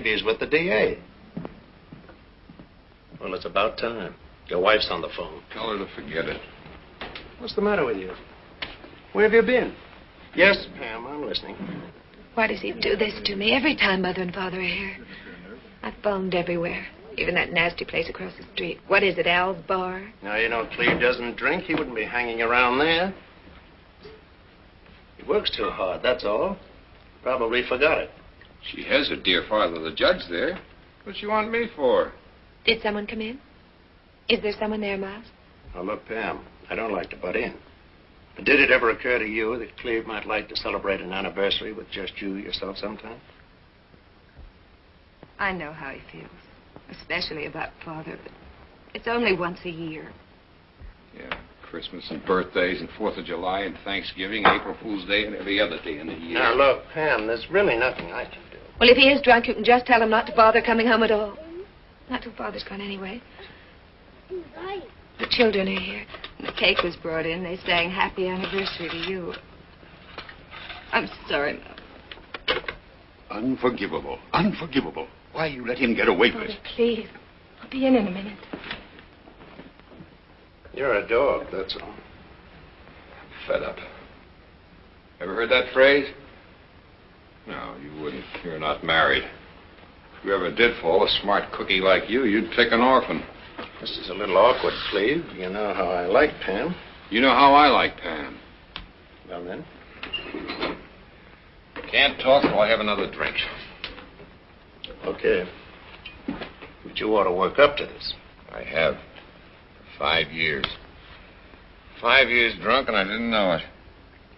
Maybe he's with the DA. Well, it's about time. Your wife's on the phone. Tell her to forget it. What's the matter with you? Where have you been? Yes, Pam, I'm listening. Why does he do this to me every time Mother and Father are here? I've phoned everywhere, even that nasty place across the street. What is it, Al's Bar? Now, you know, Cleve doesn't drink. He wouldn't be hanging around there. He works too hard, that's all. Probably forgot it. She has her dear father, the judge, there. What's she want me for? Did someone come in? Is there someone there, Miles? Now, look, Pam, I don't like to butt in. But did it ever occur to you that Cleve might like to celebrate an anniversary with just you yourself sometime? I know how he feels, especially about Father, but it's only once a year. Yeah, Christmas and birthdays and Fourth of July and Thanksgiving, April Fool's Day, and every other day in the year. Now, look, Pam, there's really nothing I can do. Well, if he is drunk, you can just tell him not to bother coming home at all. Not till Father's gone anyway. The children are here. The cake was brought in. They sang happy anniversary to you. I'm sorry, Mom. Unforgivable. Unforgivable. Why you let him get away with it? please. I'll be in in a minute. You're a dog, that's all. Fed up. Ever heard that phrase? No, you wouldn't. You're not married. If you ever did fall, a smart cookie like you, you'd pick an orphan. This is a little awkward, Cleve. You know how I like Pam. You know how I like Pam. Well, then. Can't talk till I have another drink. Okay. But you ought to work up to this. I have. For five years. Five years drunk and I didn't know it.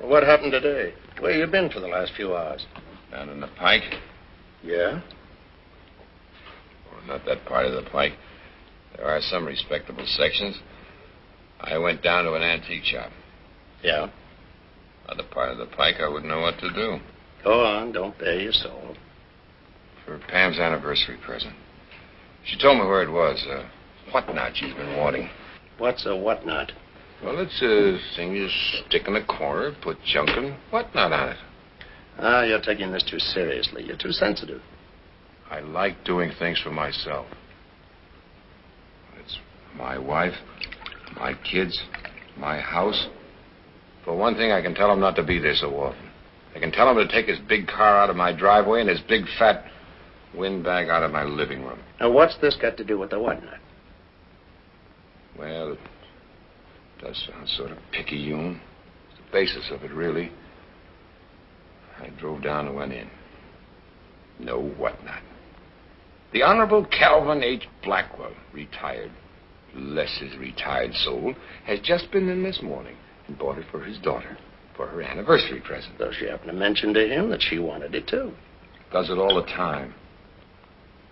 Well, what happened today? Where you been for the last few hours? Down in the pike. Yeah? Well, not that part of the pike. There are some respectable sections. I went down to an antique shop. Yeah. Other part of the pike, I wouldn't know what to do. Go on, don't bare your soul. For Pam's anniversary present. She told me where it was. Uh, whatnot she's been wanting. What's a whatnot? Well, it's a thing you stick in a corner, put junk and whatnot on it. Ah, you're taking this too seriously. You're too sensitive. I like doing things for myself. It's my wife, my kids, my house. For one thing, I can tell him not to be there so often. I can tell him to take his big car out of my driveway and his big fat windbag out of my living room. Now, what's this got to do with the whatnot? Well, it does sound sort of picayune. It's the basis of it, really. I drove down and went in. No whatnot. The Honorable Calvin H. Blackwell, retired, bless his retired soul, has just been in this morning and bought it for his daughter for her anniversary present. Though she happened to mention to him that she wanted it too. Does it all the time.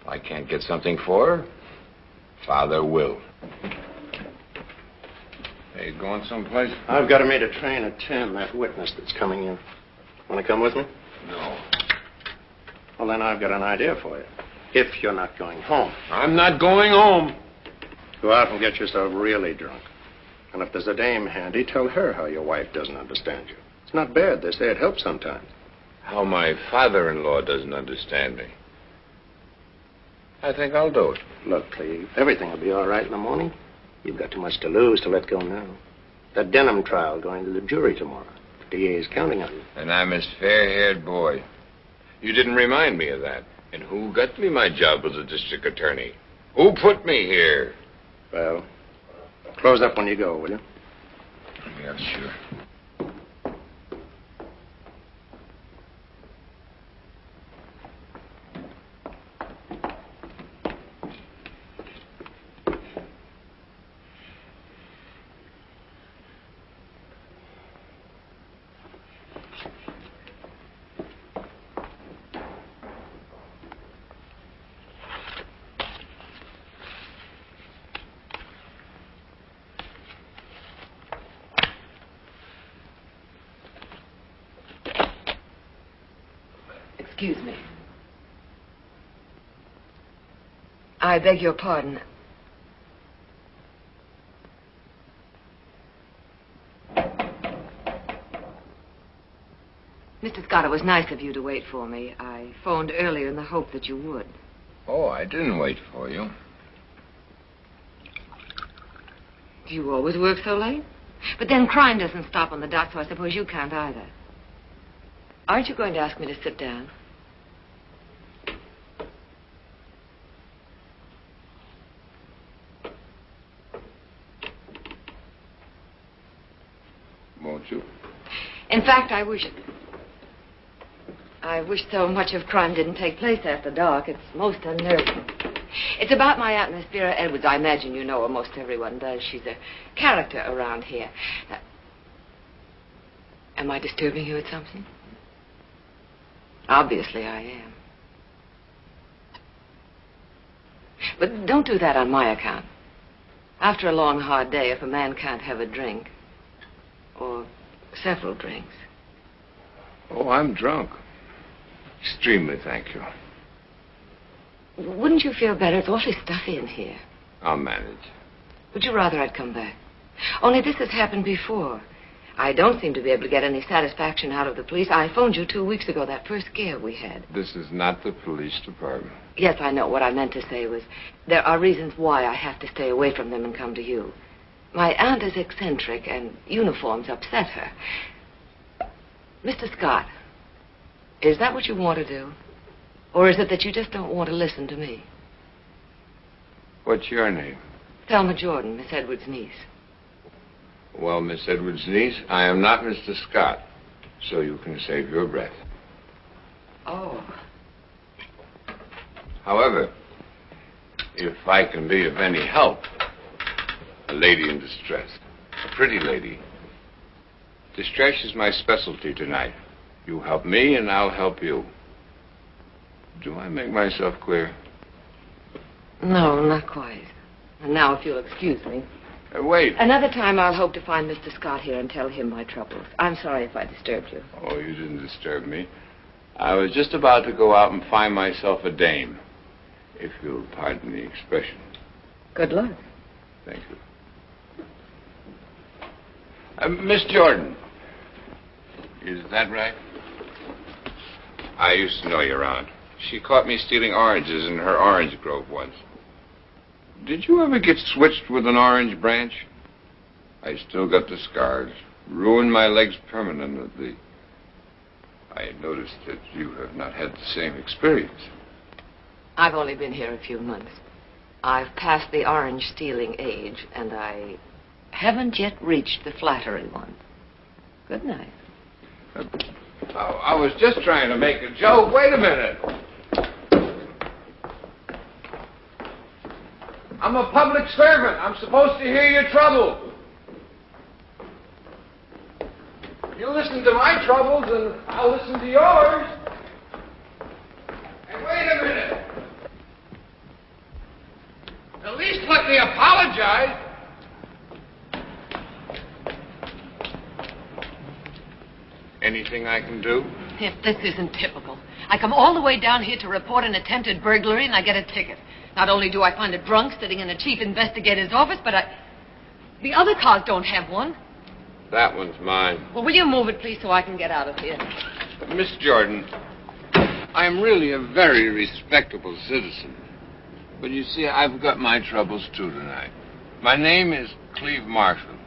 If I can't get something for her, Father will. Hey, you going someplace? I've got to meet a train at 10, that witness that's coming in. Want to come with me? No. Well, then I've got an idea for you. If you're not going home, I'm not going home. go out and get yourself really drunk. And if there's a dame handy, tell her how your wife doesn't understand you. It's not bad. They say it helps sometimes. How my father in law doesn't understand me. I think I'll do it. Look, Cleve, everything will be all right in the morning. You've got too much to lose to let go now. That Denham trial going to the jury tomorrow. The DA is counting on you. And I'm his fair haired boy. You didn't remind me of that. And who got me my job as a district attorney? Who put me here? Well, close up when you go, will you? Yeah, sure. I beg your pardon. Mr. Scott, it was nice of you to wait for me. I phoned earlier in the hope that you would. Oh, I didn't wait for you. Do you always work so late? But then crime doesn't stop on the dock, so I suppose you can't either. Aren't you going to ask me to sit down? In fact, I wish. I wish so much of crime didn't take place after dark. It's most unnerving. It's about my Aunt Vera Edwards. I imagine you know her. Most everyone does. She's a character around here. Uh, am I disturbing you with something? Obviously, I am. But don't do that on my account. After a long, hard day, if a man can't have a drink, or several drinks, Oh, I'm drunk. Extremely, thank you. wouldn't you feel better? It's awfully stuffy in here. I'll manage. Would you rather I'd come back? Only this has happened before. I don't seem to be able to get any satisfaction out of the police. I phoned you two weeks ago, that first scare we had. This is not the police department. Yes, I know. What I meant to say was there are reasons why I have to stay away from them and come to you. My aunt is eccentric, and uniforms upset her. Mr. Scott, is that what you want to do? Or is it that you just don't want to listen to me? What's your name? Thelma Jordon, Miss Edwards' niece. Well, Miss Edwards' niece, I am not Mr. Scott, so you can save your breath. Oh. However, if I can be of any help, a lady in distress, a pretty lady. Distress is my specialty tonight. You help me, and I'll help you. Do I make myself clear? No, not quite. And now, if you'll excuse me. Uh, wait. Another time I'll hope to find Mr. Scott here and tell him my troubles. I'm sorry if I disturbed you. Oh, you didn't disturb me. I was just about to go out and find myself a dame, if you'll pardon the expression. Good luck. Thank you. Uh, Miss Jordon. Is that right? I used to know your aunt. She caught me stealing oranges in her orange grove once. Did you ever get switched with an orange branch? I still got the scars. Ruined my legs permanently. I noticed that you have not had the same experience. I've only been here a few months. I've passed the orange stealing age, and I haven't yet reached the flattery one. Good night. Uh, I, I was just trying to make a joke. Wait a minute. I'm a public servant. I'm supposed to hear your trouble. You listen to my troubles, and I'll listen to yours. And wait a minute. At least let me apologize. Anything I can do? If this isn't typical. I come all the way down here to report an attempted burglary and I get a ticket. Not only do I find a drunk sitting in the chief investigator's office, but I. The other cars don't have one. That one's mine. Well, will you move it, please, so I can get out of here? Miss Jordon, I'm really a very respectable citizen. But you see, I've got my troubles too tonight. My name is Cleve Marshall.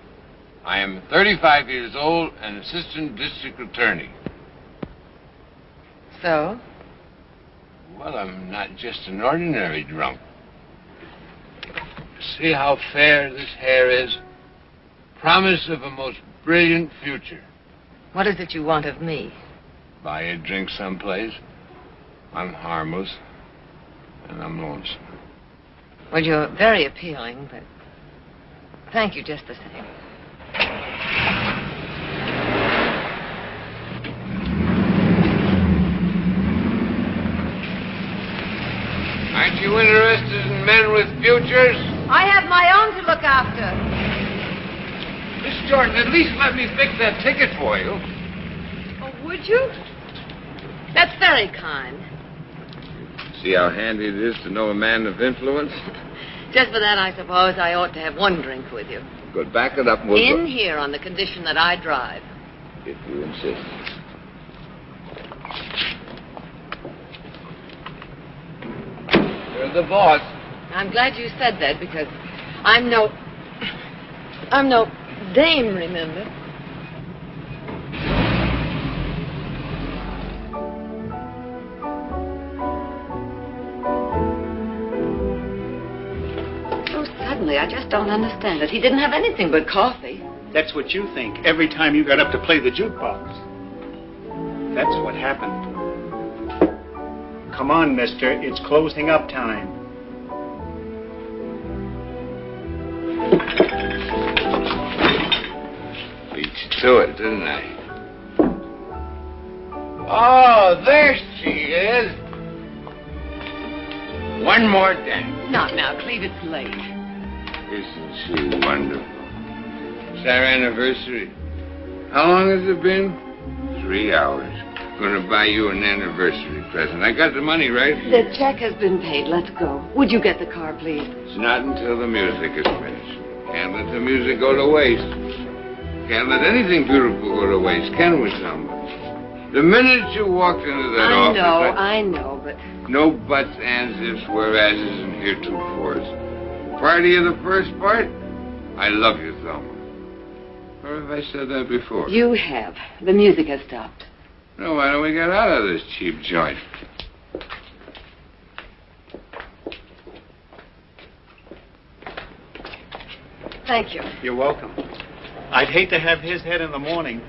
I am 35 years old and assistant district attorney. So? Well, I'm not just an ordinary drunk. See how fair this hair is? Promise of a most brilliant future. What is it you want of me? Buy a drink someplace. I'm harmless. And I'm lonesome. Well, you're very appealing, but thank you just the same. Aren't you interested in men with futures? I have my own to look after. Miss Jordon, at least let me fix that ticket for you. Oh, would you? That's very kind. See how handy it is to know a man of influence? Just for that, I suppose I ought to have one drink with you. Good. Back it up. We'll In go. here on the condition that I drive. If you insist. You're the boss. I'm glad you said that because I'm no. I'm no dame, remember? So I just don't understand it. He didn't have anything but coffee. That's what you think every time you got up to play the jukebox. That's what happened. Come on, mister. It's closing up time. Beat you to it, didn't I? Oh, there she is. One more dance. Not now, Cleve. It's late. Isn't she wonderful? It's our anniversary. How long has it been? Three hours. I'm Gonna buy you an anniversary present. I got the money right here. The check has been paid. Let's go. Would you get the car, please? It's not until the music is finished. Can't let the music go to waste. Can't let anything beautiful go to waste, can we, Thelma? The minute you walked into that office. I office, know, I- I know, but no buts, ands, ifs, whereases, and heretofores. Party of the first part? I love you, Thelma. Or have I said that before? you have. The music has stopped. No, why don't we get out of this cheap joint? Thank you. You're welcome. I'd hate to have his head in the morning.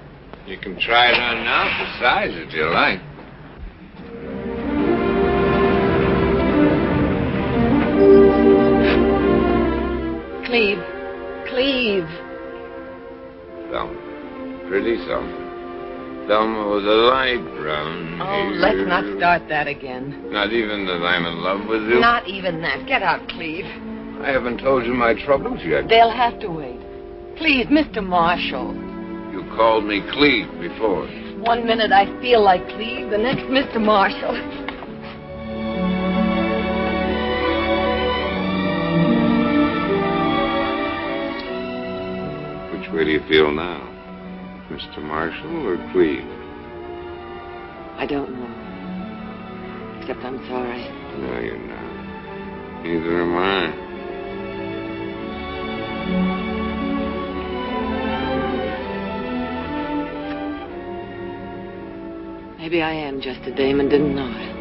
You can try it on now for size if you like. Cleve. Cleve. Thelma. Pretty Thelma. Thelma with a light brown Oh, hair. let's not start that again. Not even that I'm in love with you? Not even that. Get out, Cleve. I haven't told you my troubles yet. They'll have to wait. Please, Mr. Marshall. You called me Cleve before. One minute I feel like Cleve, the next Mr. Marshall. Way do you feel now? Mr. Marshall or Cleve? I don't know. Except I'm sorry. No, you're not. Neither am I. Maybe I am just a dame and didn't know it.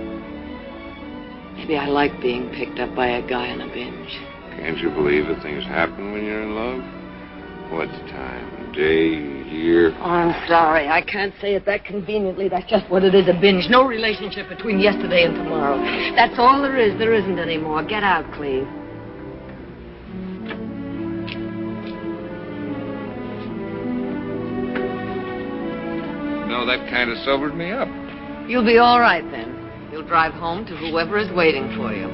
Maybe I like being picked up by a guy on a binge. Can't you believe that things happen when you're in love? What time? Day, year? Oh, I'm sorry. I can't say it that conveniently. That's just what it is a binge. No relationship between yesterday and tomorrow. That's all there is. There isn't any more. Get out, Cleve. No, that kind of sobered me up. You'll be all right then. You'll drive home to whoever is waiting for you.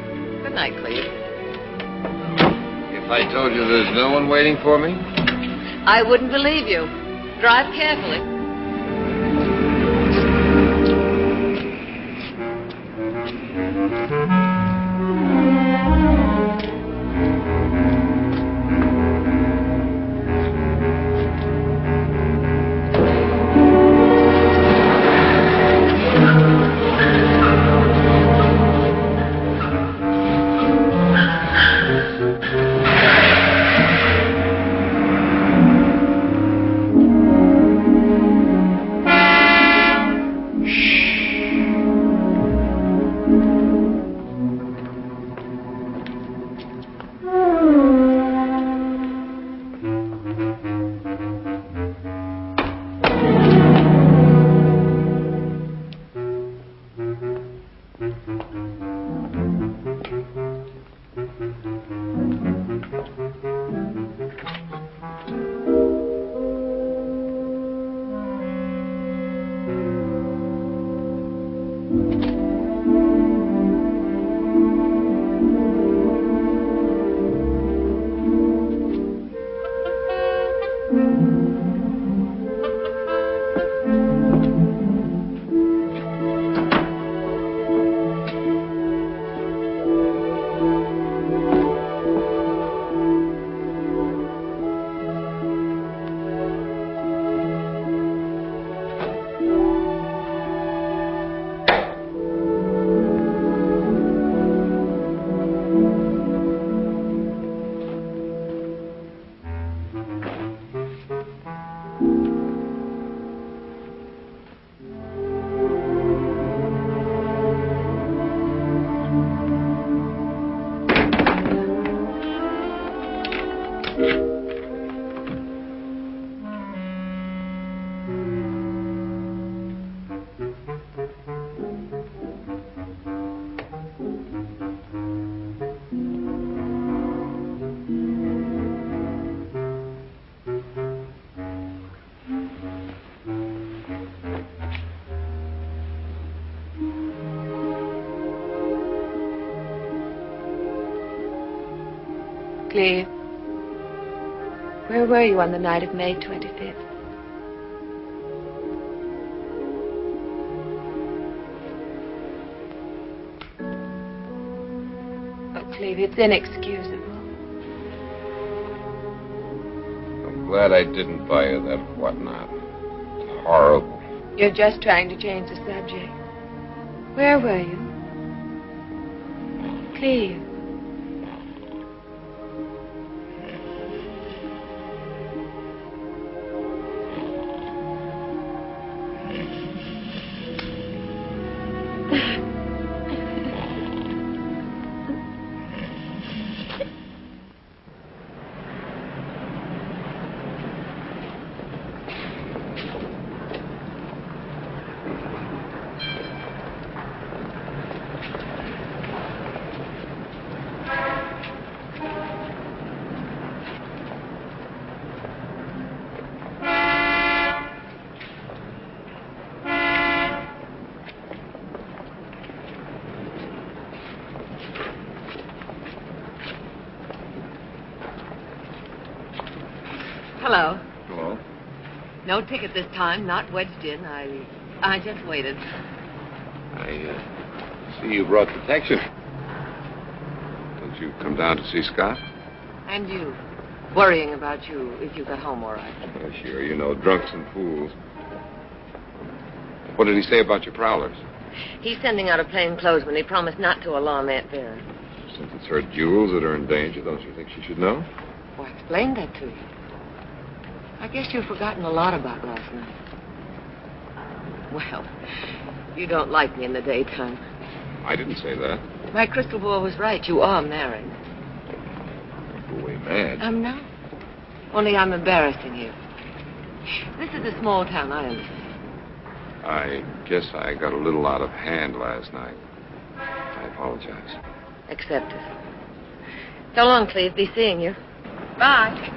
Good night, Cleve. If I told you there's no one waiting for me, I wouldn't believe you. Drive carefully. Cleve, where were you on the night of May 25th? Oh, Cleve, it's inexcusable. I'm glad I didn't buy you that whatnot. It's horrible. You're just trying to change the subject. Where were you? Cleve. Ticket this time, not wedged in. I I just waited. I uh, see you brought protection. Don't you come down to see Scott? And you. Worrying about you if you got home all right. Oh, sure. You know, drunks and fools. What did he say about your prowlers? He's sending out a plain clothesman. He promised not to alarm Aunt Vera. Since it's her jewels that are in danger, don't you think she should know? Well, I explained that to you. I guess you've forgotten a lot about last night. Well, you don't like me in the daytime. I didn't say that. My crystal ball was right. You are married. Go away mad. I'm not. Only I'm embarrassing you. This is a small town, I understand. I guess I got a little out of hand last night. I apologize. Accept it. So long, Cleve. Be seeing you. Bye.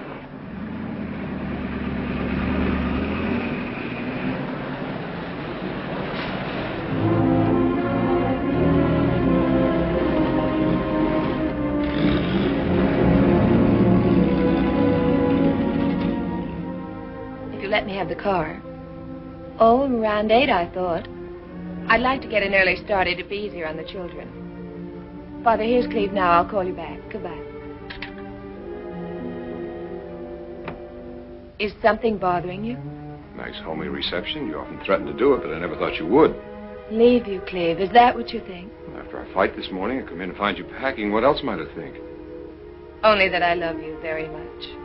Car. Oh, around eight, I thought. I'd like to get an early start. It'd be easier on the children. Father, here's Cleve now. I'll call you back. Goodbye. Is something bothering you? Nice homey reception. You often threatened to do it, but I never thought you would. Leave you, Cleve. Is that what you think? After our fight this morning, I come in and find you packing. What else might I think? Only that I love you very much.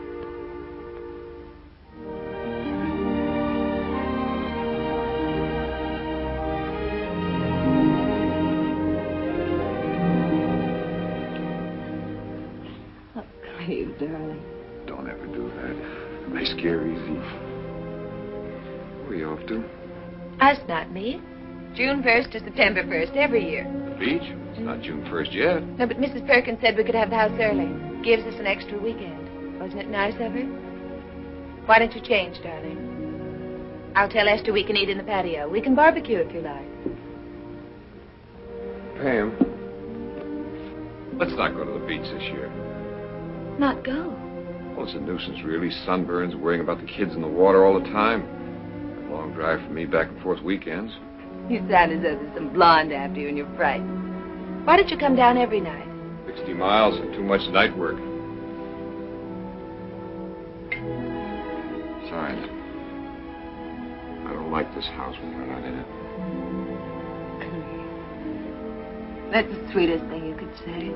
Darling. Don't ever do that. It They scare easy. Where are you off to? Us, not me. June 1st to September 1st, every year. The beach? It's not June 1st yet. No, but Mrs. Perkins said we could have the house early. Gives us an extra weekend. Wasn't it nice of her? Why don't you change, darling? I'll tell Esther we can eat in the patio. We can barbecue if you like. Pam. Let's not go to the beach this year. Not go. Well, it's a nuisance, really. Sunburns, worrying about the kids in the water all the time. A long drive for me back and forth weekends. You sound as though there's some blonde after you and you're frightened. Why don't you come down every night? 60 miles and too much night work. Besides, I don't like this house when you're not in it. That's the sweetest thing you could say.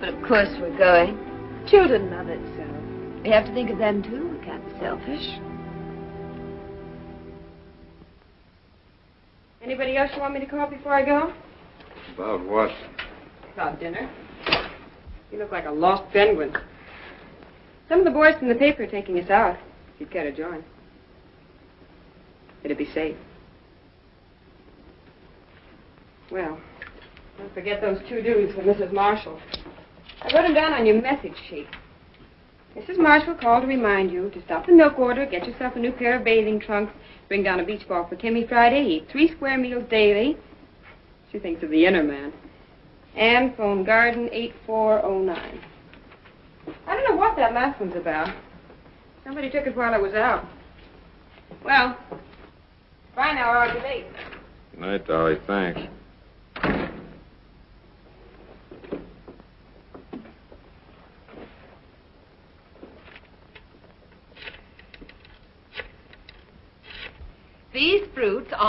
But of course we're going. Children love it so. We have to think of them too. We can't be selfish. Anybody else you want me to call before I go? About what? About dinner. You look like a lost penguin. Some of the boys from the paper are taking us out. If you'd care to join. It'd be safe. Well, don't forget those two dudes for Mrs. Marshall. I wrote them down on your message sheet. Mrs. Marshall called to remind you to stop the milk order, get yourself a new pair of bathing trunks, bring down a beach ball for Timmy Friday, eat three square meals daily. She thinks of the inner man. And phone Garden 8409. I don't know what that last one's about. Somebody took it while I was out. Well, bye now, late. Good night, Dolly. Thanks.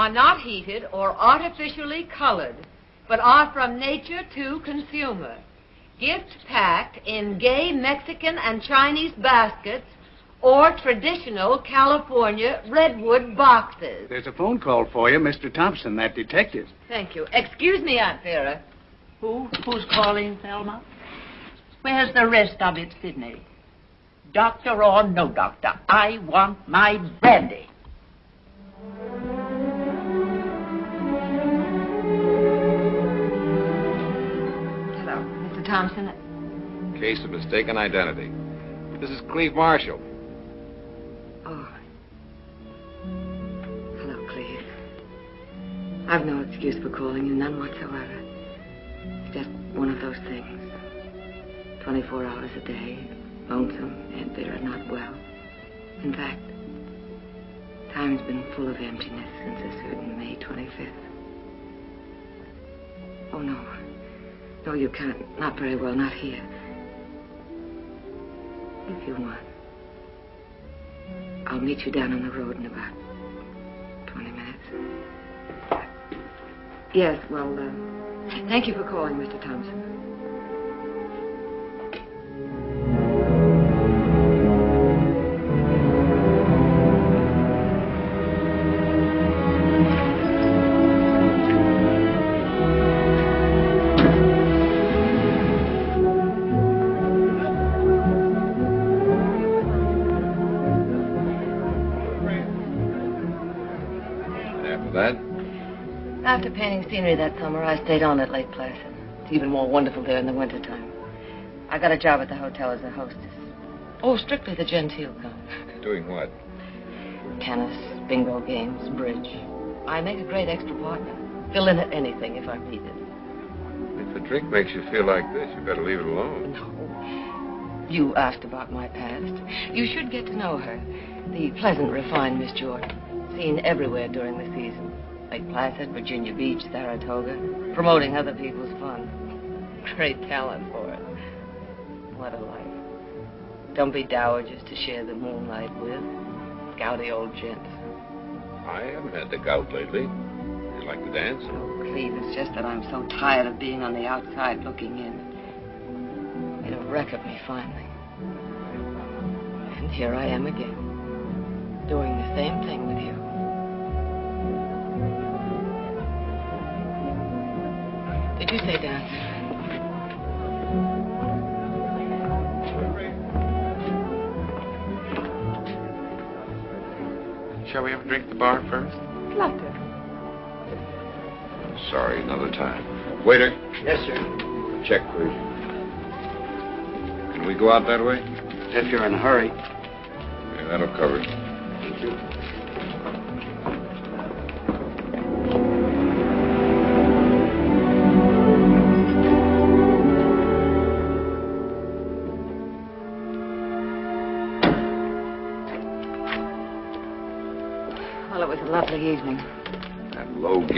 Are not heated or artificially colored, but are from nature to consumer. Gift packed in gay Mexican and Chinese baskets or traditional California redwood boxes. There's a phone call for you, Mr. Thompson, that detective. Thank you. Excuse me, Aunt Vera. Who? Who's calling, Thelma? Where's the rest of it, Sidney? Doctor or no doctor, I want my brandy. Thompson. Case of mistaken identity. This is Cleve Marshall. Oh. Hello, Cleve. I've no excuse for calling you, none whatsoever. It's just one of those things. 24 hours a day, lonesome, and bitter, not well. In fact, time's been full of emptiness since a certain May 25th. Oh, no. No, you can't. Not very well, not here. If you want. I'll meet you down on the road in about 20 minutes. Yes, well, uh, thank you for calling, Mr. Thompson. Scenery that summer, I stayed on at Lake Placid. It's even more wonderful there in the wintertime. I got a job at the hotel as a hostess. Oh, strictly the genteel kind. doing what? Tennis, bingo games, bridge. I make a great extra partner. Fill in at anything if I'm needed. If a drink makes you feel like this, you better leave it alone. No. You asked about my past. You should get to know her. The pleasant, refined Miss Jordon. Seen everywhere during the season. Lake Placid, Virginia Beach, Saratoga. Promoting other people's fun. Great talent for it. What a life. Don't be dowagers to share the moonlight with. Gouty old gents. I haven't had the gout lately. You like to dance? Oh, Cleve, it's just that I'm so tired of being on the outside looking in. Made a wreck of me finally. And here I am again, doing the same thing with you. Did you say dance? Shall we have a drink at the bar first? Love to. Sorry, another time. Waiter, Yes, sir. check, please. Can we go out that way? If you're in a hurry. Yeah, that'll cover it. Thank you.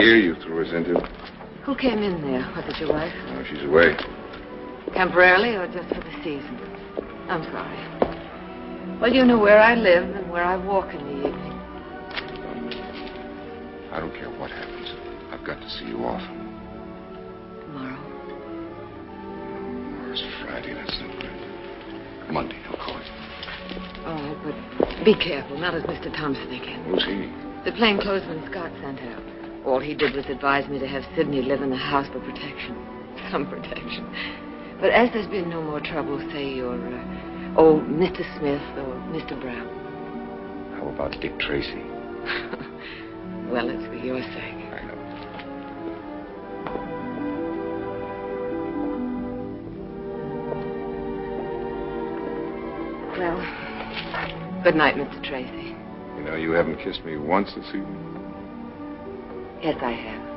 Gear you threw us into. Who came in there? Was it your wife? Oh, she's away. Temporarily or just for the season? I'm sorry. Well, you know where I live and where I walk in the evening. I don't care what happens. I've got to see you off. Tomorrow. Tomorrow's Friday. That's no good. Monday, I'll call you. Oh, but be careful, not as Mr. Thompson again. Who's he? The plainclothesman Scott sent out. All he did was advise me to have Sidney live in the house for protection. Some protection. But as there's been no more trouble, say you're uh, Oh, Mr. Smith or Mr. Brown. How about Dick Tracy? well, it's for your sake. I know. Well, good night, Mr. Tracy. You know, you haven't kissed me once this evening. Yes, I have.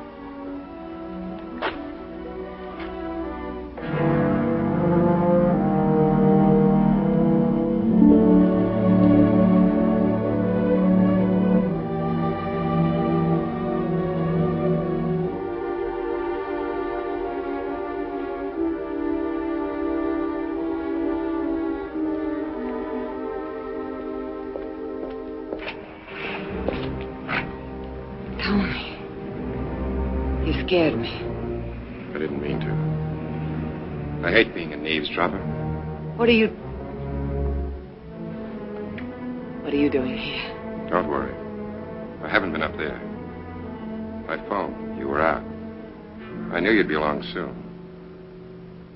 What are you. What are you doing here? Don't worry. I haven't been up there. I phoned. You were out. I knew you'd be along soon.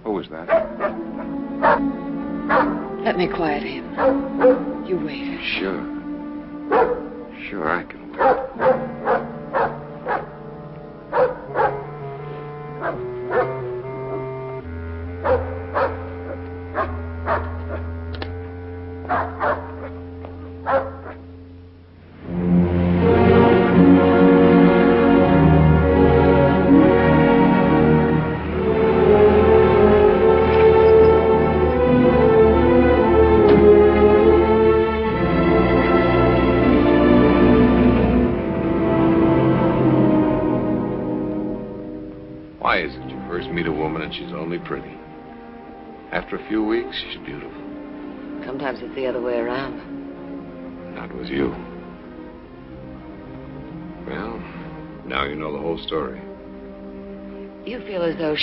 Who was that? Let me quiet him. You wait. Sure. Sure, I can wait.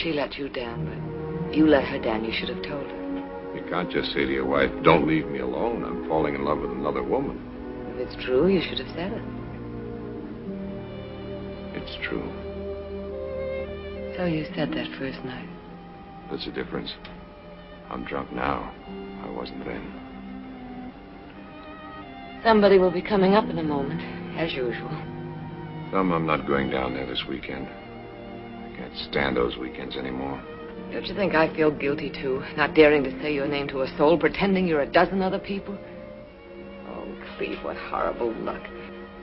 She let you down, but you let her down. You should have told her. You can't just say to your wife, don't leave me alone. I'm falling in love with another woman. If it's true, you should have said it. It's true. So you said that first night. There's a difference. I'm drunk now. I wasn't then. Somebody will be coming up in a moment, as usual. Some I'm not going down there this weekend. Can't stand those weekends anymore. Don't you think I feel guilty, too? Not daring to say your name to a soul, pretending you're a dozen other people? Oh, Cleve, what horrible luck.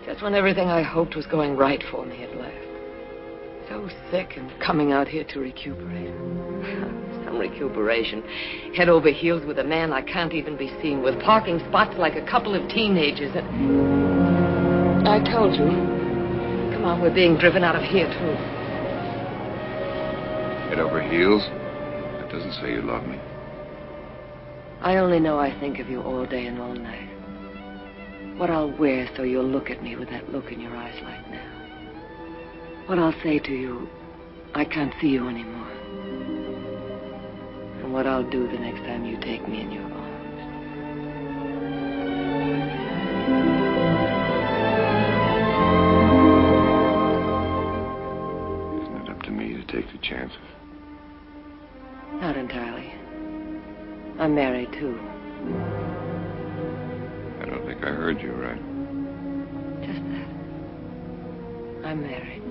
Just when everything I hoped was going right for me at last. So sick and coming out here to recuperate. Some recuperation. Head over heels with a man I can't even be seen with, parking spots like a couple of teenagers. And I told you. Come on, we're being driven out of here, too. Head over heels? That doesn't say you love me. I only know I think of you all day and all night. What I'll wear so you'll look at me with that look in your eyes like now. What I'll say to you, I can't see you anymore. And what I'll do the next time you take me in your I'm married, too. I don't think I heard you right. Just that. I'm married.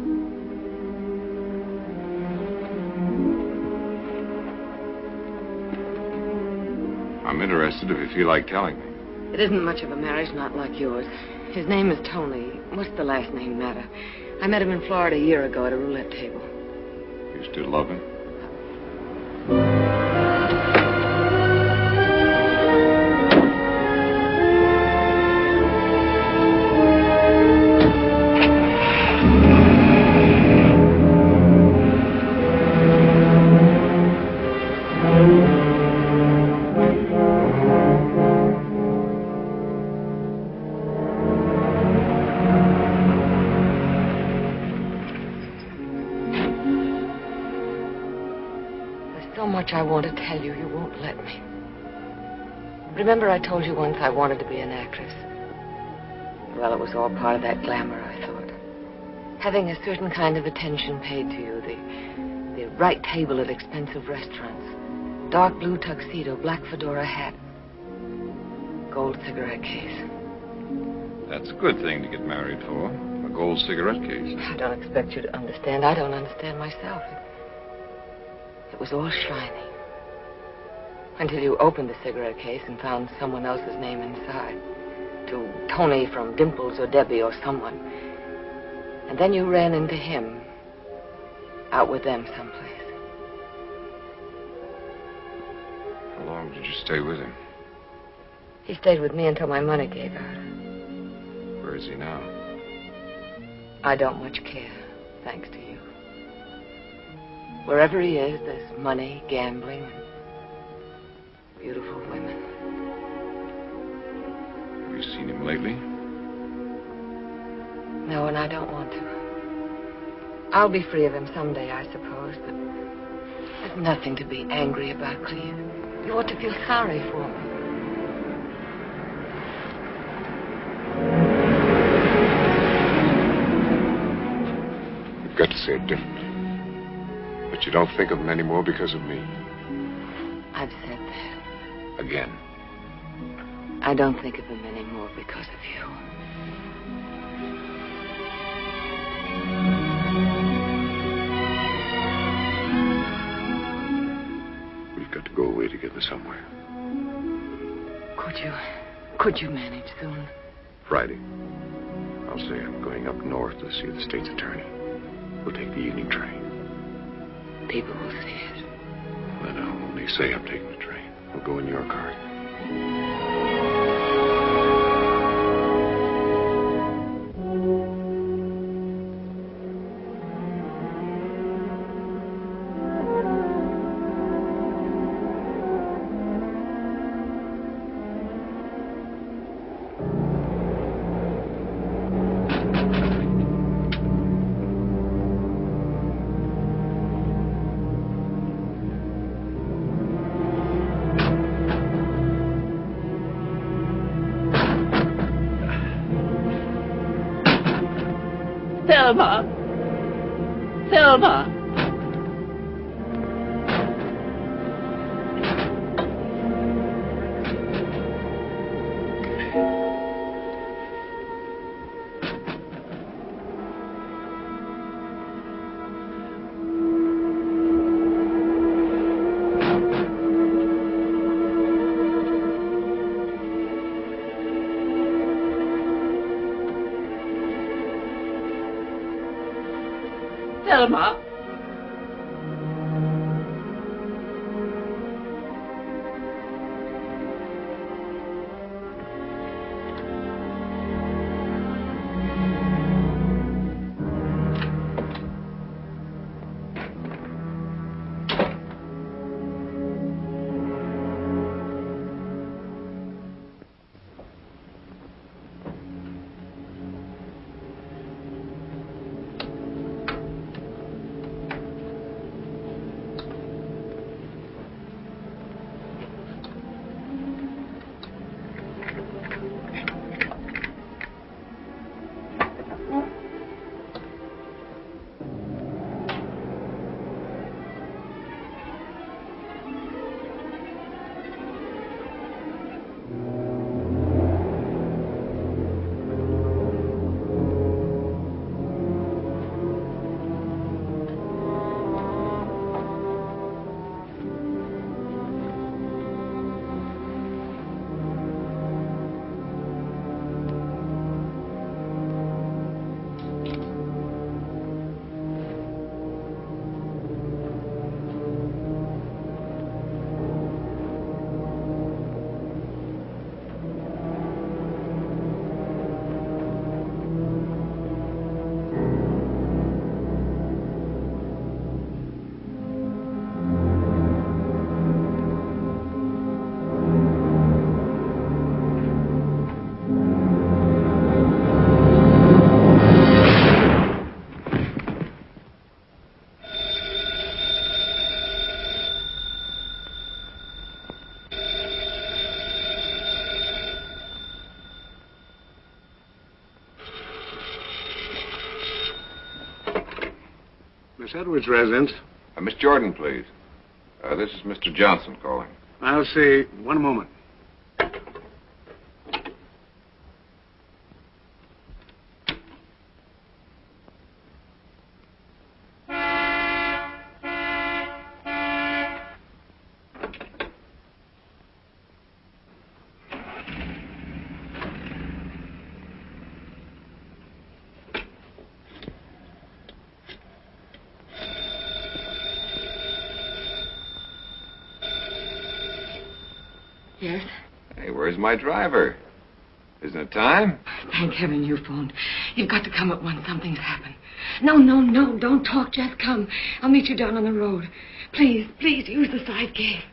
I'm interested if you feel like telling me. It isn't much of a marriage, not like yours. His name is Tony. What's the last name matter? I met him in Florida a year ago at a roulette table. You still love him? Much I want to tell you, you won't let me. Remember I told you once I wanted to be an actress? Well, it was all part of that glamour, I thought. Having a certain kind of attention paid to you, the, the right table at expensive restaurants, dark blue tuxedo, black fedora hat. gold cigarette case. That's a good thing to get married for. A gold cigarette case. I don't expect you to understand. I don't understand myself. It, was all shiny. Until you opened the cigarette case and found someone else's name inside. To Tony from Dimples or Debbie or someone. And then you ran into him. Out with them someplace. How long did you stay with him? He stayed with me until my money gave out. Where is he now? I don't much care, thanks to you. Wherever he is, there's money, gambling, and beautiful women. Have you seen him lately? No, and I don't want to. I'll be free of him someday, I suppose, but there's nothing to be angry about, Cleve. You ought to feel sorry for me. You've got to say it differently. But you don't think of him anymore because of me. I've said that. Again. I don't think of him anymore because of you. We've got to go away together somewhere. Could you, could you manage soon? Friday. I'll say I'm going up north to see the state's attorney. We'll take the evening train. People will see it. Then I'll only say I'm taking the train. We'll go in your car. Thelma! Miss Edwards' residence. Uh, Miss Jordon, please. Uh, this is Mr. Johnson calling. I'll see. One moment. My driver? Isn't it time? Thank heaven you phoned. You've got to come at once. Something's happened. No, no, no. Don't talk. Just come. I'll meet you down on the road. Please, please use the side gate.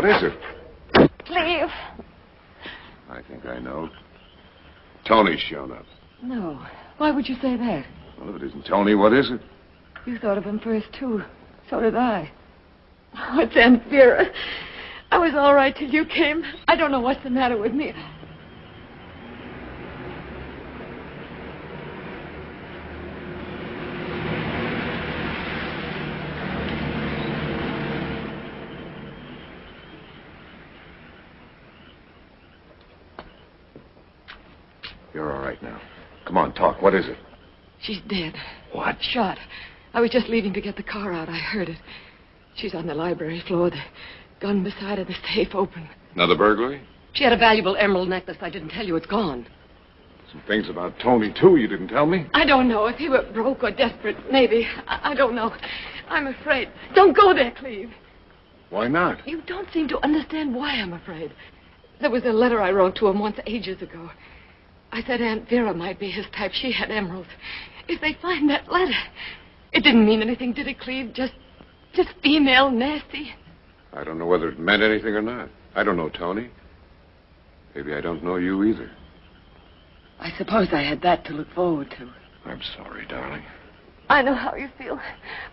What is it? Leave. I think I know. Tony's shown up. No. Why would you say that? Well, if it isn't Tony, what is it? You thought of him first, too. So did I. Oh, it's Aunt Vera. I was all right till you came. I don't know what's the matter with me. You're all right now. Come on, talk. What is it? She's dead. What? Shot. I was just leaving to get the car out. I heard it. She's on the library floor. The gun beside her, the safe open. Another burglary? She had a valuable emerald necklace. I didn't tell you it's gone. Some things about Tony, too, you didn't tell me. I don't know. If he were broke or desperate, maybe. I, I don't know. I'm afraid. Don't go there, Cleve. Why not? You don't seem to understand why I'm afraid. There was a letter I wrote to him once ages ago. I said Aunt Vera might be his type. She had emeralds. If they find that letter, it didn't mean anything, did it, Cleve? Just, just female nasty. I don't know whether it meant anything or not. I don't know Tony. Maybe I don't know you either. I suppose I had that to look forward to. I'm sorry, darling. I know how you feel.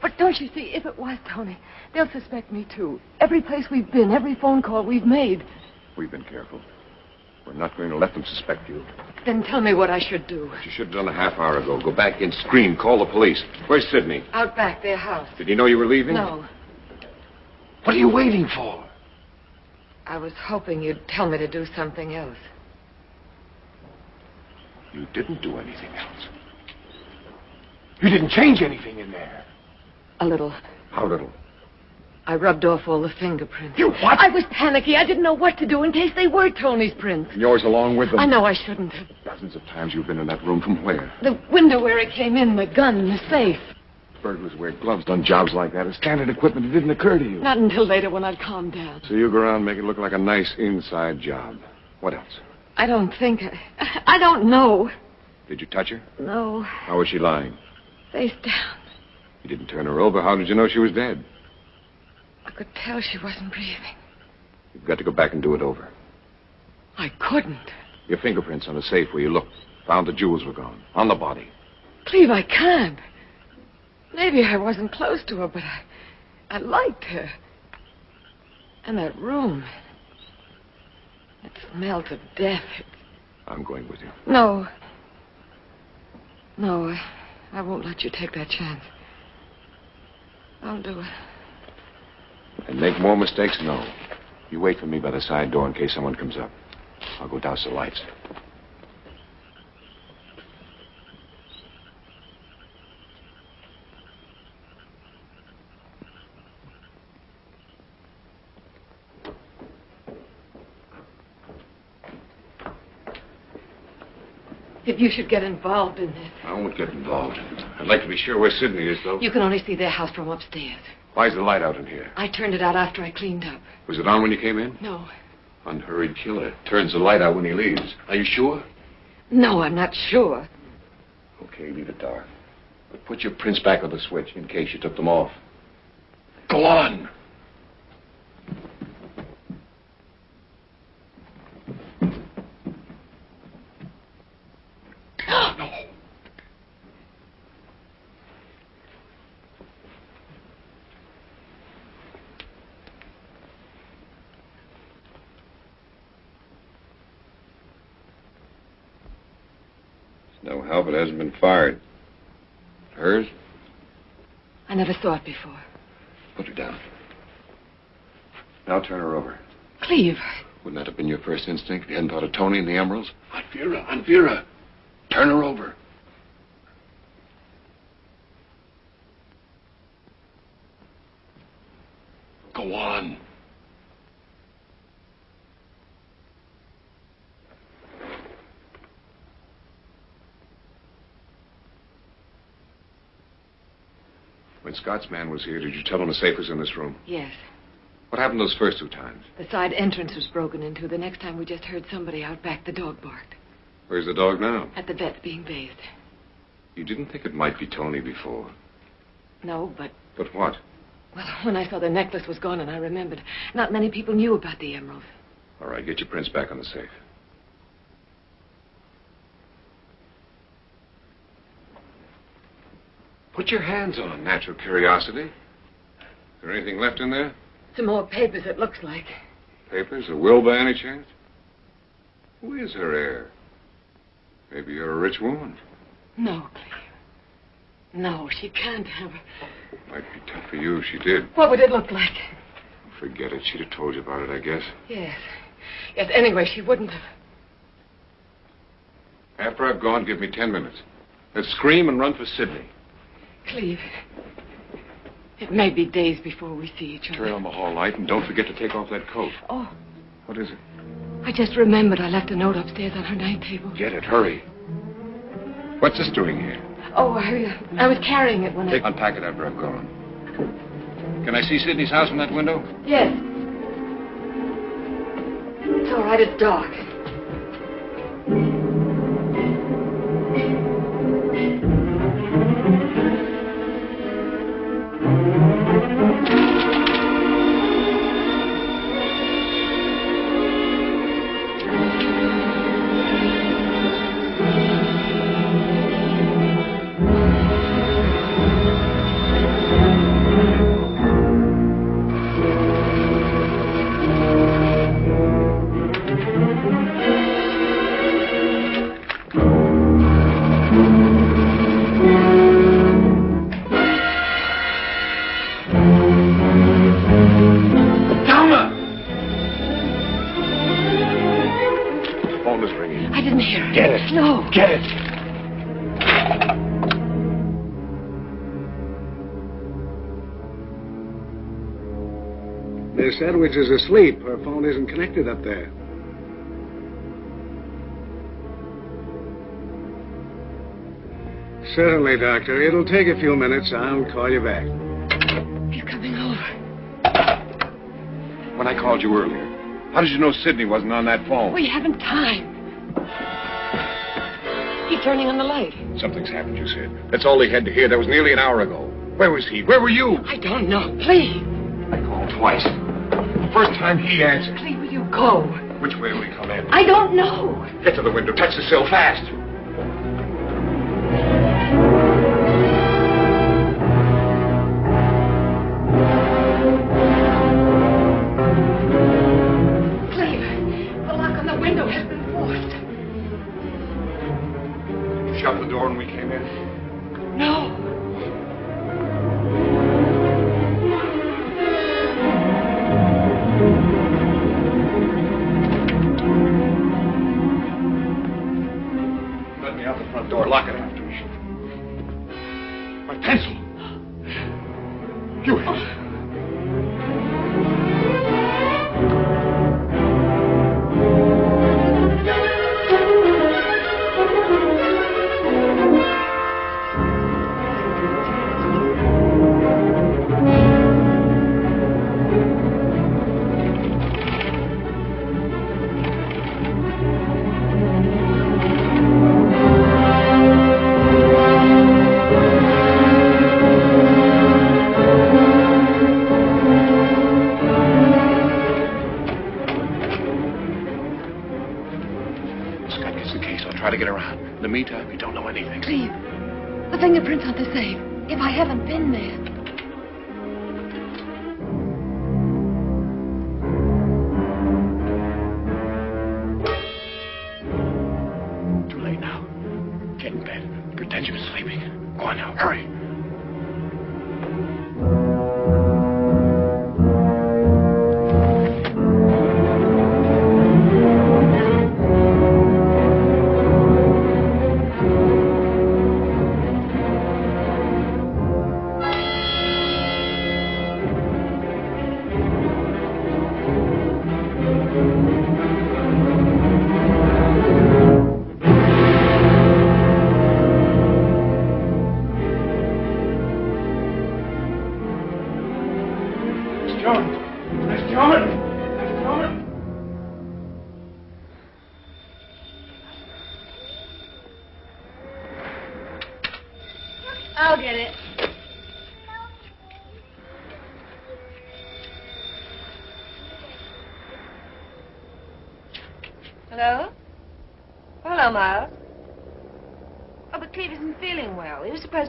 But don't you see, if it was Tony, they'll suspect me too. Every place we've been, every phone call we've made. We've been careful. We're not going to let them suspect you. Then tell me what I should do. What you should have done a half hour ago. Go back in, scream, call the police. Where's Sidney? Out back, their house. Did he know you were leaving? No. What are you waiting for? I was hoping you'd tell me to do something else. You didn't do anything else. You didn't change anything in there. A little. How little? I rubbed off all the fingerprints. You what? I was panicky. I didn't know what to do in case they were Tony's prints. And yours along with them. I know I shouldn't have. Dozens of times you've been in that room. From where? The window where it came in, the gun, the safe. Burglars wear gloves. Done jobs like that. It's standard equipment. It didn't occur to you. Not until later when I'd calmed down. So you go around and make it look like a nice inside job. What else? I don't think. I, I don't know. Did you touch her? No. How was she lying? Face down. You didn't turn her over. How did you know she was dead? I could tell she wasn't breathing. You've got to go back and do it over. I couldn't. Your fingerprints on the safe where you looked. Found the jewels were gone. On the body. Cleve, I can't. Maybe I wasn't close to her, but I, I liked her. And that room. It smelled of death. I'm going with you. No. No, I, I won't let you take that chance. I'll do it. Make more mistakes? No. You wait for me by the side door in case someone comes up. I'll go douse the lights. If you should get involved in this, I won't get involved. I'd like to be sure where Sidney is, though. you can only see their house from upstairs. Why's the light out in here? I turned it out after I cleaned up. Was it on when you came in? No. Unhurried killer. Turns the light out when he leaves. Are you sure? No, I'm not sure. Okay, leave it dark. But put your prints back on the switch in case you took them off. Go on. no. No help. It hasn't been fired. Hers? I never saw it before. Put her down. Now turn her over. Cleve, Wouldn't that have been your first instinct if you hadn't thought of Tony and the emeralds? Aunt Vera, Aunt Vera. Turn her over. Go on. When Scott's man was here, did you tell him the safe was in this room? Yes. What happened those first two times? The side entrance was broken into. The next time we just heard somebody out back. The dog barked. Where's the dog now? At the vet's being bathed. You didn't think it might be Tony before. No, but, But what? well, when I saw the necklace was gone and I remembered, not many people knew about the emerald. All right, get your prints back on the safe. Put your hands on natural curiosity. Is there anything left in there? Some more papers, it looks like. Papers? A will by any chance? Who is her heir? Maybe you're a rich woman. No, Cleve. No, she can't have it. Might be tough for you if she did. What would it look like? Forget it. She'd have told you about it, I guess. Yes. Yes, anyway, she wouldn't have. After I've gone, give me ten minutes. Let's scream and run for Sidney. Cleve. It may be days before we see each other. Turn on the hall light and don't forget to take off that coat. Oh, What is it? I just remembered I left a note upstairs on her night table. Get it. Hurry. What's this doing here? Oh, I, uh, I was carrying it when Take, I... unpack it after I've gone. Can I see Sidney's house from that window? Yes. It's all right, it's dark. Edwards is asleep. Her phone isn't connected up there. Certainly, Doctor. It'll take a few minutes. I'll call you back. He's coming over. When I called you earlier, how did you know Sidney wasn't on that phone? We haven't time. He's turning on the light. Something's happened, you said. That's all he had to hear. That was nearly an hour ago. Where was he? Where were you? I don't know. Please. I called twice. The first time he answered. Please, will you go? Which way will he come in? I don't know. Get to the window. Touch the sill fast. Now. Hurry.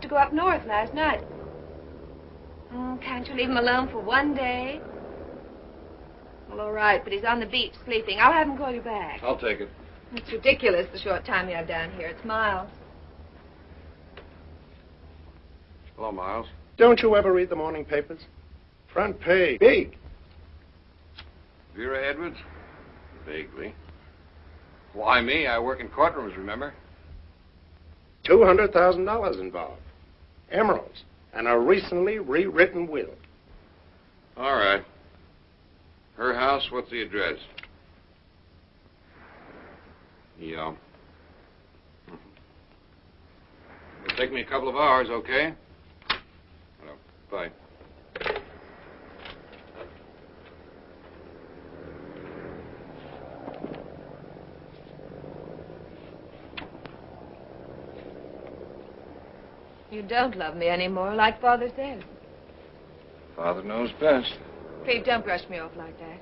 To go up north last night. Oh, can't you leave him alone for one day? Well, all right, but he's on the beach sleeping. I'll have him call you back. I'll take it. It's ridiculous the short time you have down here. It's Miles. Hello, Miles. Don't you ever read the morning papers? Front page. Big. Vera Edwards? Vaguely. Why me? I work in courtrooms, remember? $200,000 involved. Emeralds. And a recently rewritten will. All right. Her house, what's the address? Yeah. It'll take me a couple of hours, okay? Well, bye. You don't love me anymore, like Father said. Father knows best. Cleve, don't brush me off like that.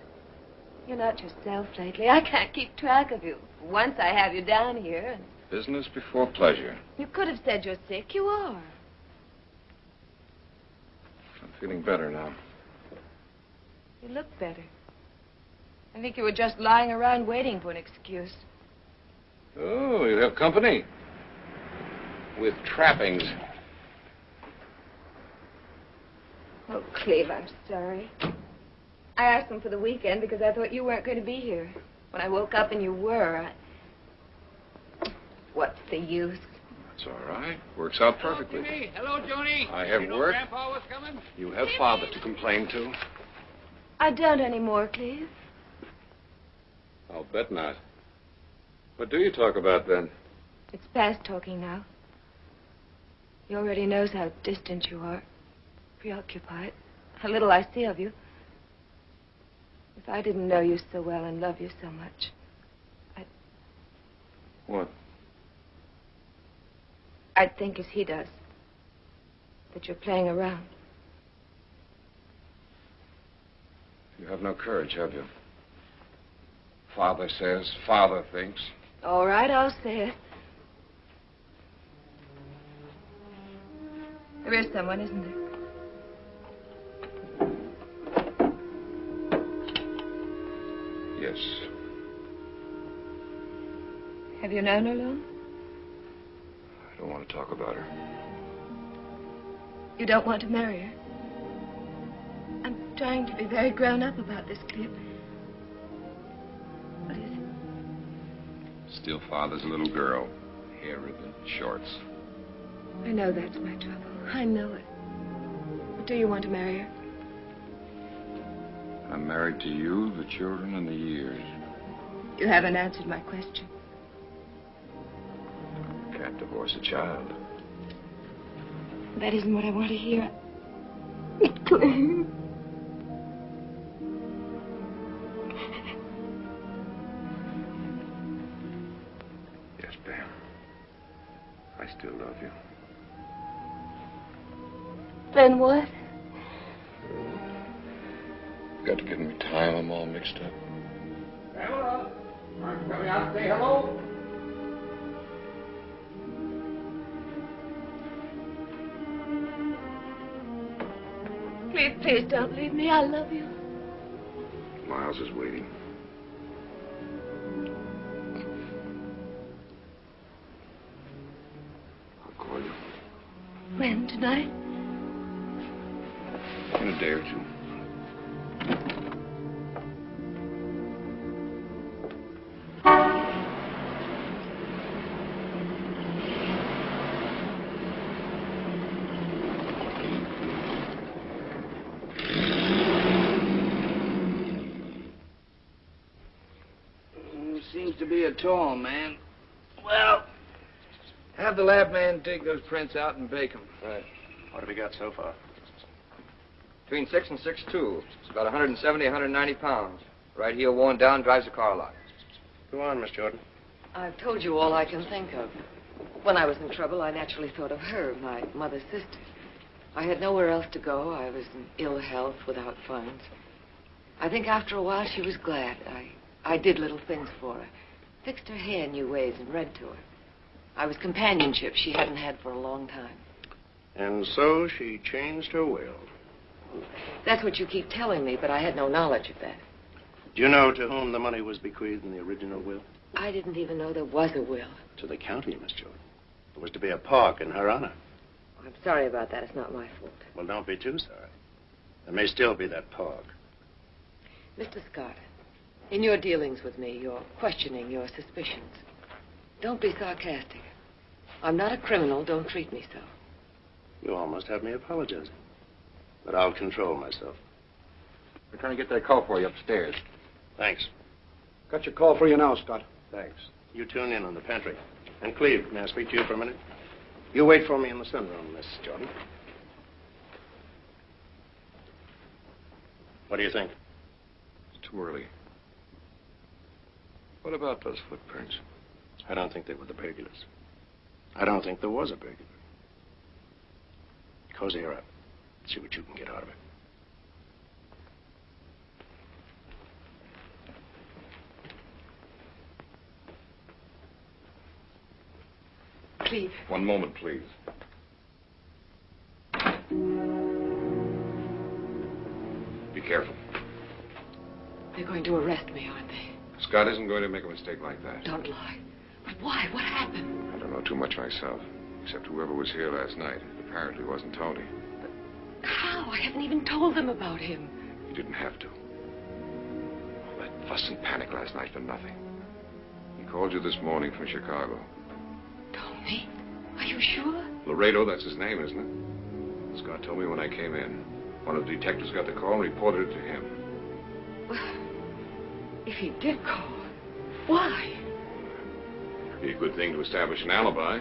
You're not yourself lately. I can't keep track of you. Once I have you down here, and Business before pleasure. you could have said you're sick. You are. I'm feeling better now. You look better. I think you were just lying around waiting for an excuse. Oh, you have company. With trappings. Oh, Cleve, I'm sorry. I asked them for the weekend because I thought you weren't going to be here. When I woke up and you were, I... What's the use? It's all right. Works out perfectly. Jimmy. Hello, Joni. I have you know work. Grandpa was coming? You have father to complain to. I don't anymore, Cleve. I'll bet not. What do you talk about then? It's past talking now. He already knows how distant you are, preoccupied, how little I see of you. If I didn't know you so well and love you so much, I'd... What? I'd think as he does. That you're playing around. You have no courage, have you? Father says, father thinks. All right, I'll say it. There is someone, isn't there? Have you known her long? I don't want to talk about her. You don't want to marry her? I'm trying to be very grown up about this, Cleve. What is it? Still father's little girl. Hair ribbon, shorts. I know that's my trouble. I know it. But do you want to marry her? I'm married to you, the children, and the years. You haven't answered my question. Can't divorce a child. That isn't what I want to hear. Cleve. Yes, Pam. I still love you. Then what? Please don't leave me. I love you. Miles is waiting. Seems to be a tall man. Well, have the lab man dig those prints out and bake them. Right. What have we got so far? Between six and six two. It's about 170, 190 pounds. Right heel worn down, drives a car a lot. Go on, Miss Jordon. I've told you all I can think of. When I was in trouble, I naturally thought of her, my mother's sister. I had nowhere else to go. I was in ill health, without funds. I think after a while she was glad. I, I did little things for her. Fixed her hair in new ways and read to her. I was companionship she hadn't had for a long time. And so she changed her will. That's what you keep telling me, but I had no knowledge of that. Do you know to whom the money was bequeathed in the original will? I didn't even know there was a will. To the county, Miss Jordon. There was to be a park in her honor. I'm sorry about that. It's not my fault. Well, don't be too sorry. There may still be that park. Mr. Scott, in your dealings with me, you're questioning your suspicions. Don't be sarcastic. I'm not a criminal. Don't treat me so. You almost have me apologizing. But I'll control myself. We're trying to get that call for you upstairs. Thanks. Got your call for you now, Scott. Thanks. You tune in on the pantry. And Cleve, may I speak to you for a minute? You wait for me in the sunroom, Miss Jordon. What do you think? It's too early. What about those footprints? I don't think they were the burglars. I don't think there was a burglar. Cozy her up. See what you can get out of it. Cleve. One moment, please. Be careful. They're going to arrest me, aren't they? Scott isn't going to make a mistake like that. Don't lie. But why? What happened? I don't know too much myself, except whoever was here last night. Apparently wasn't Tony. But How? I haven't even told them about him. You didn't have to. All that fuss and panic last night for nothing. He called you this morning from Chicago. Tony? Are you sure? Laredo, that's his name, isn't it? Scott told me when I came in. One of the detectives got the call and reported it to him. Well, if he did call, why? It'd be a good thing to establish an alibi.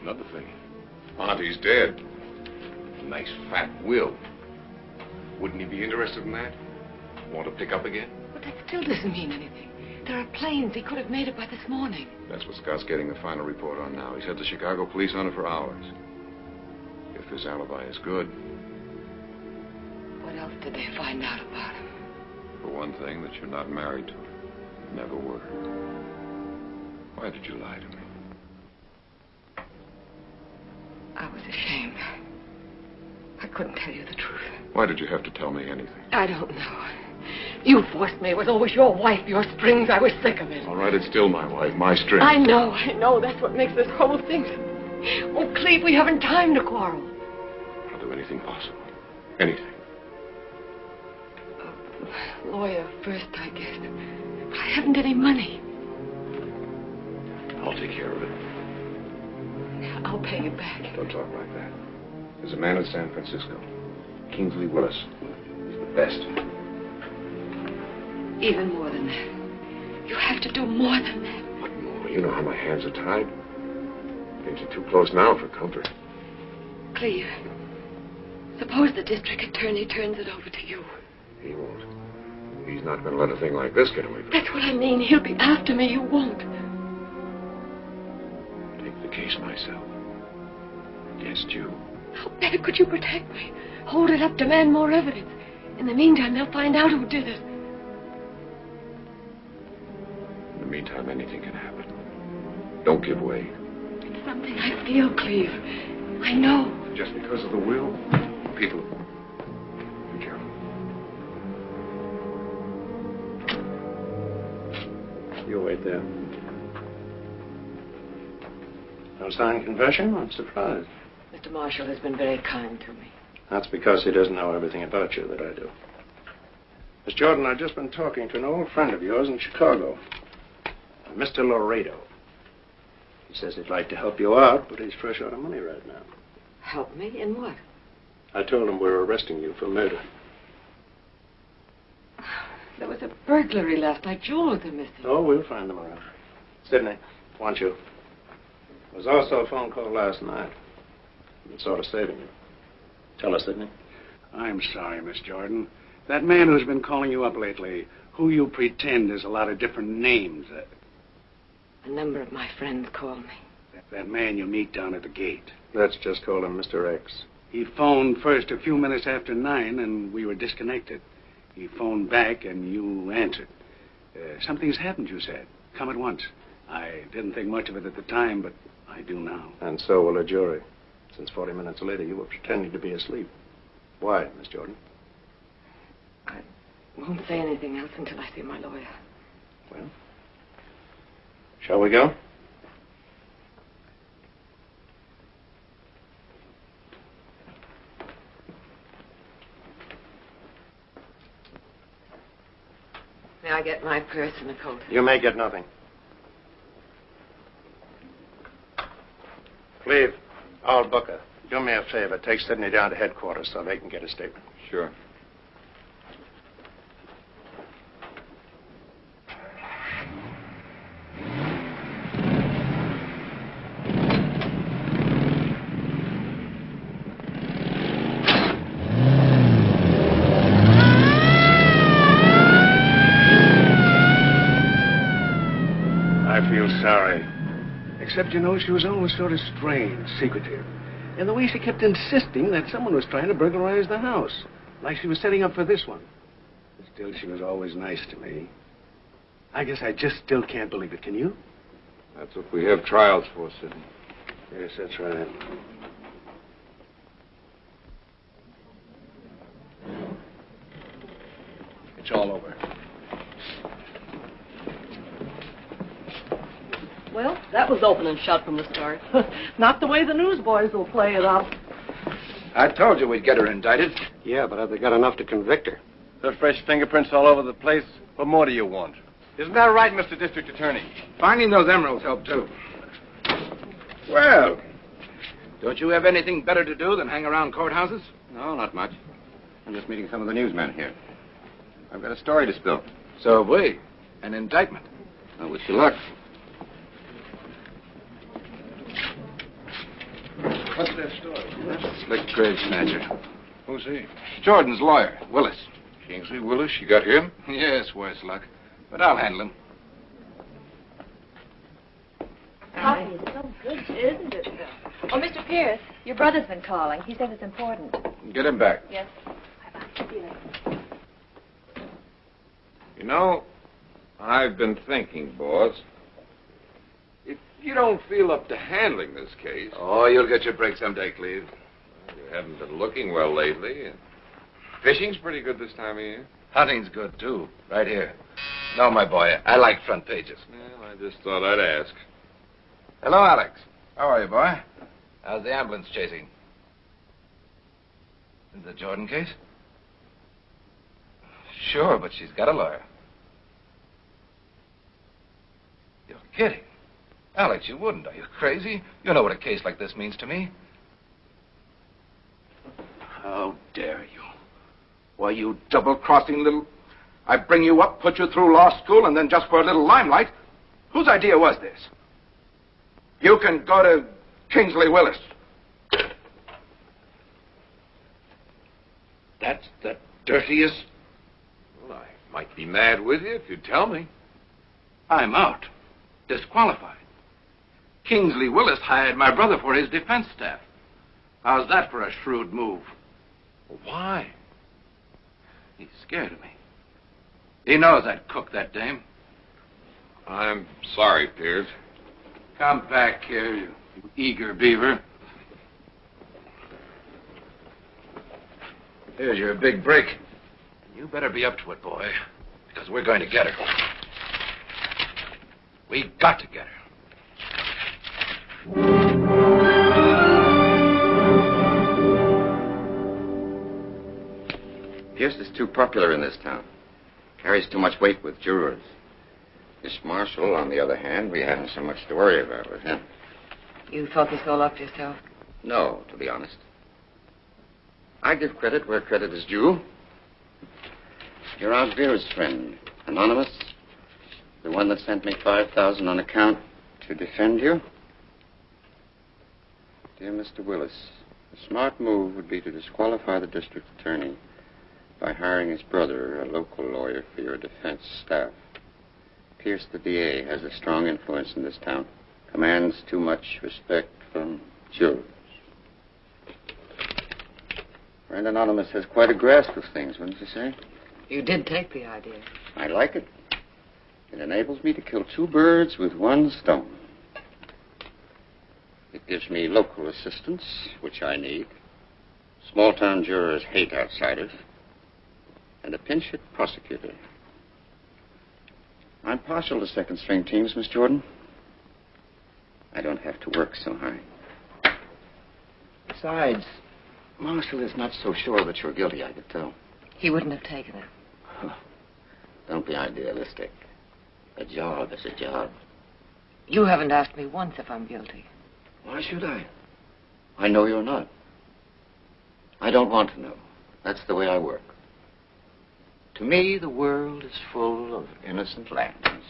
Another thing. Auntie's dead. Nice fat will. Wouldn't he be interested in that? Want to pick up again? But that still doesn't mean anything. There are planes. He could have made it by this morning. That's what Scott's getting the final report on now. He's had the Chicago police on it for hours. If his alibi is good, What else did they find out about him? For one thing, that you're not married to her. Never were. Why did you lie to me? I was ashamed. I couldn't tell you the truth. Why did you have to tell me anything? I don't know. You forced me. It was always your wife, your strings. I was sick of it. All right, it's still my wife, my strings. I know, I know. That's what makes this whole thing. Oh, Cleve, we haven't time to quarrel. I'll do anything possible. Anything. Lawyer first, I guess. But I haven't any money. I'll take care of it. I'll pay you back. Don't talk like that. There's a man in San Francisco, Kingsley Willis. He's the best. Even more than that. You have to do more than that. What more? You know how my hands are tied. Things are too close now for comfort. Cleve, suppose the district attorney turns it over to you. He won't. He's not going to let a thing like this get away from him. That's what I mean. He'll be after me. You won't. Take the case myself. Against you. How better could you protect me? Hold it up, demand more evidence. In the meantime, they'll find out who did it. In the meantime, anything can happen. Don't give way. It's something I feel, Cleve. I know. Just because of the will, people. There. No signed confession? I'm surprised. Mr. Marshall has been very kind to me. That's because he doesn't know everything about you that I do. Miss Jordon, I've just been talking to an old friend of yours in Chicago, Mr. Laredo. He says he'd like to help you out, but he's fresh out of money right now. Help me in what? I told him we were arresting you for murder. There was a burglary last night. Jewels are missing. Oh, we'll find them around. Sidney, want you. There was also a phone call last night. It's sort of saving you. Tell us, Sidney. I'm sorry, Miss Jordon. That man who's been calling you up lately, who you pretend is a lot of different names. Uh, A number of my friends called me. That man you meet down at the gate. Let's just call him Mr. X. He phoned first a few minutes after nine, and we were disconnected. He phoned back, and you answered. Uh, something's happened, you said. Come at once. I didn't think much of it at the time, but I do now. And so will a jury. Since 40 minutes later, you were pretending to be asleep. Why, Miss Jordon? I won't say anything else until I see my lawyer. Well, shall we go? May I get my purse and a coat? You may get nothing. Cleve, Al Booker, do me a favor. Take Sidney down to headquarters so they can get a statement. Sure. I feel sorry. Except, you know, she was always sort of strange, secretive. And the way she kept insisting that someone was trying to burglarize the house. Like she was setting up for this one. Still, she was always nice to me. I guess I just still can't believe it. Can you? That's what we have trials for, Sidney. Yes, that's right. It's all over. Well, that was open and shut from the start. Not the way the newsboys will play it up. I told you we'd get her indicted. Yeah, but have they got enough to convict her? There are fresh fingerprints all over the place. What more do you want? Isn't that right, Mr. District Attorney? Finding those emeralds helped, too. Well, don't you have anything better to do than hang around courthouses? No, not much. I'm just meeting some of the newsmen here. I've got a story to spill. So have we. An indictment. I wish you luck. What's that story? Slick trade snatcher. Who's he? Jordon's lawyer, Willis. Kingsley Willis? You got him? Yes, worse luck. But I'll handle him. Coffee is so good, isn't it, Phil? Oh, Mr. Pierce, your brother's been calling. He says it's important. Get him back. Yes. You know, I've been thinking, boss. If you don't feel up to handling this case. Oh, you'll get your break someday, Cleve. You haven't been looking well lately. and Fishing's pretty good this time of year. Hunting's good, too. Right here. No, my boy, I like front pages. Well, I just thought I'd ask. Hello, Alex. How are you, boy? How's the ambulance chasing? Is the Jordon case? Sure, but she's got a lawyer. You're kidding. Alex, you wouldn't. Are you crazy? You know what a case like this means to me. How dare you? Why, you double-crossing little... I bring you up, put you through law school, and then just for a little limelight. Whose idea was this? You can go to Kingsley Willis. That's the dirtiest... Well, I might be mad with you if you tell me. I'm out. Disqualified. Kingsley Willis hired my brother for his defense staff. How's that for a shrewd move? Why? He's scared of me. He knows I'd cook that dame. I'm sorry, Pierce. Come back here, you eager beaver. Here's your big break. You better be up to it, boy, because we're going to get her. We got to get her. Pierce is too popular in this town. Carries too much weight with jurors. Miss Marshall, on the other hand, we haven't so much to worry about with him. You thought this all up yourself? No, to be honest. I give credit where credit is due. You're Aunt Vera's friend, anonymous. The one that sent me 5000 on account to defend you. Dear Mr. Willis, a smart move would be to disqualify the district attorney by hiring his brother, a local lawyer, for your defense staff. Pierce, the DA, has a strong influence in this town. commands too much respect from jurors. Friend Anonymous has quite a grasp of things, wouldn't you say? You did take the idea. I like it. It enables me to kill two birds with one stone. It gives me local assistance, which I need. Small town jurors hate outsiders. And a pinch hit prosecutor. I'm partial to second string teams, Miss Jordon. I don't have to work so hard. Besides, Marshall is not so sure that you're guilty, I could tell. He wouldn't have taken it. Don't be idealistic. A job is a job. You haven't asked me once if I'm guilty. Why should I? I know you're not. I don't want to know. That's the way I work. To me, the world is full of innocent lambs.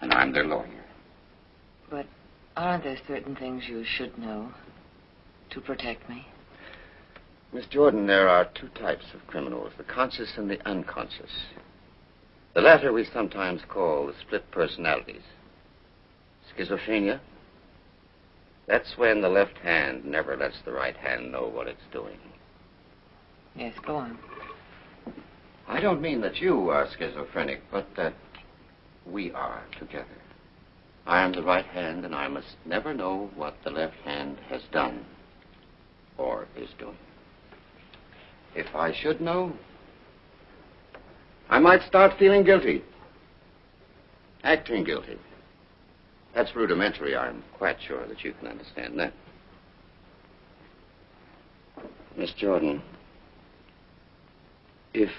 And I'm their lawyer. But aren't there certain things you should know to protect me? Miss Jordon, there are two types of criminals the conscious and the unconscious. The latter we sometimes call the split personalities. Schizophrenia. That's when the left hand never lets the right hand know what it's doing. Yes, go on. I don't mean that you are schizophrenic, but that we are together. I am the right hand, and I must never know what the left hand has done or is doing. If I should know, I might start feeling guilty. Acting guilty. That's rudimentary. I'm quite sure that you can understand that. Miss Jordon, if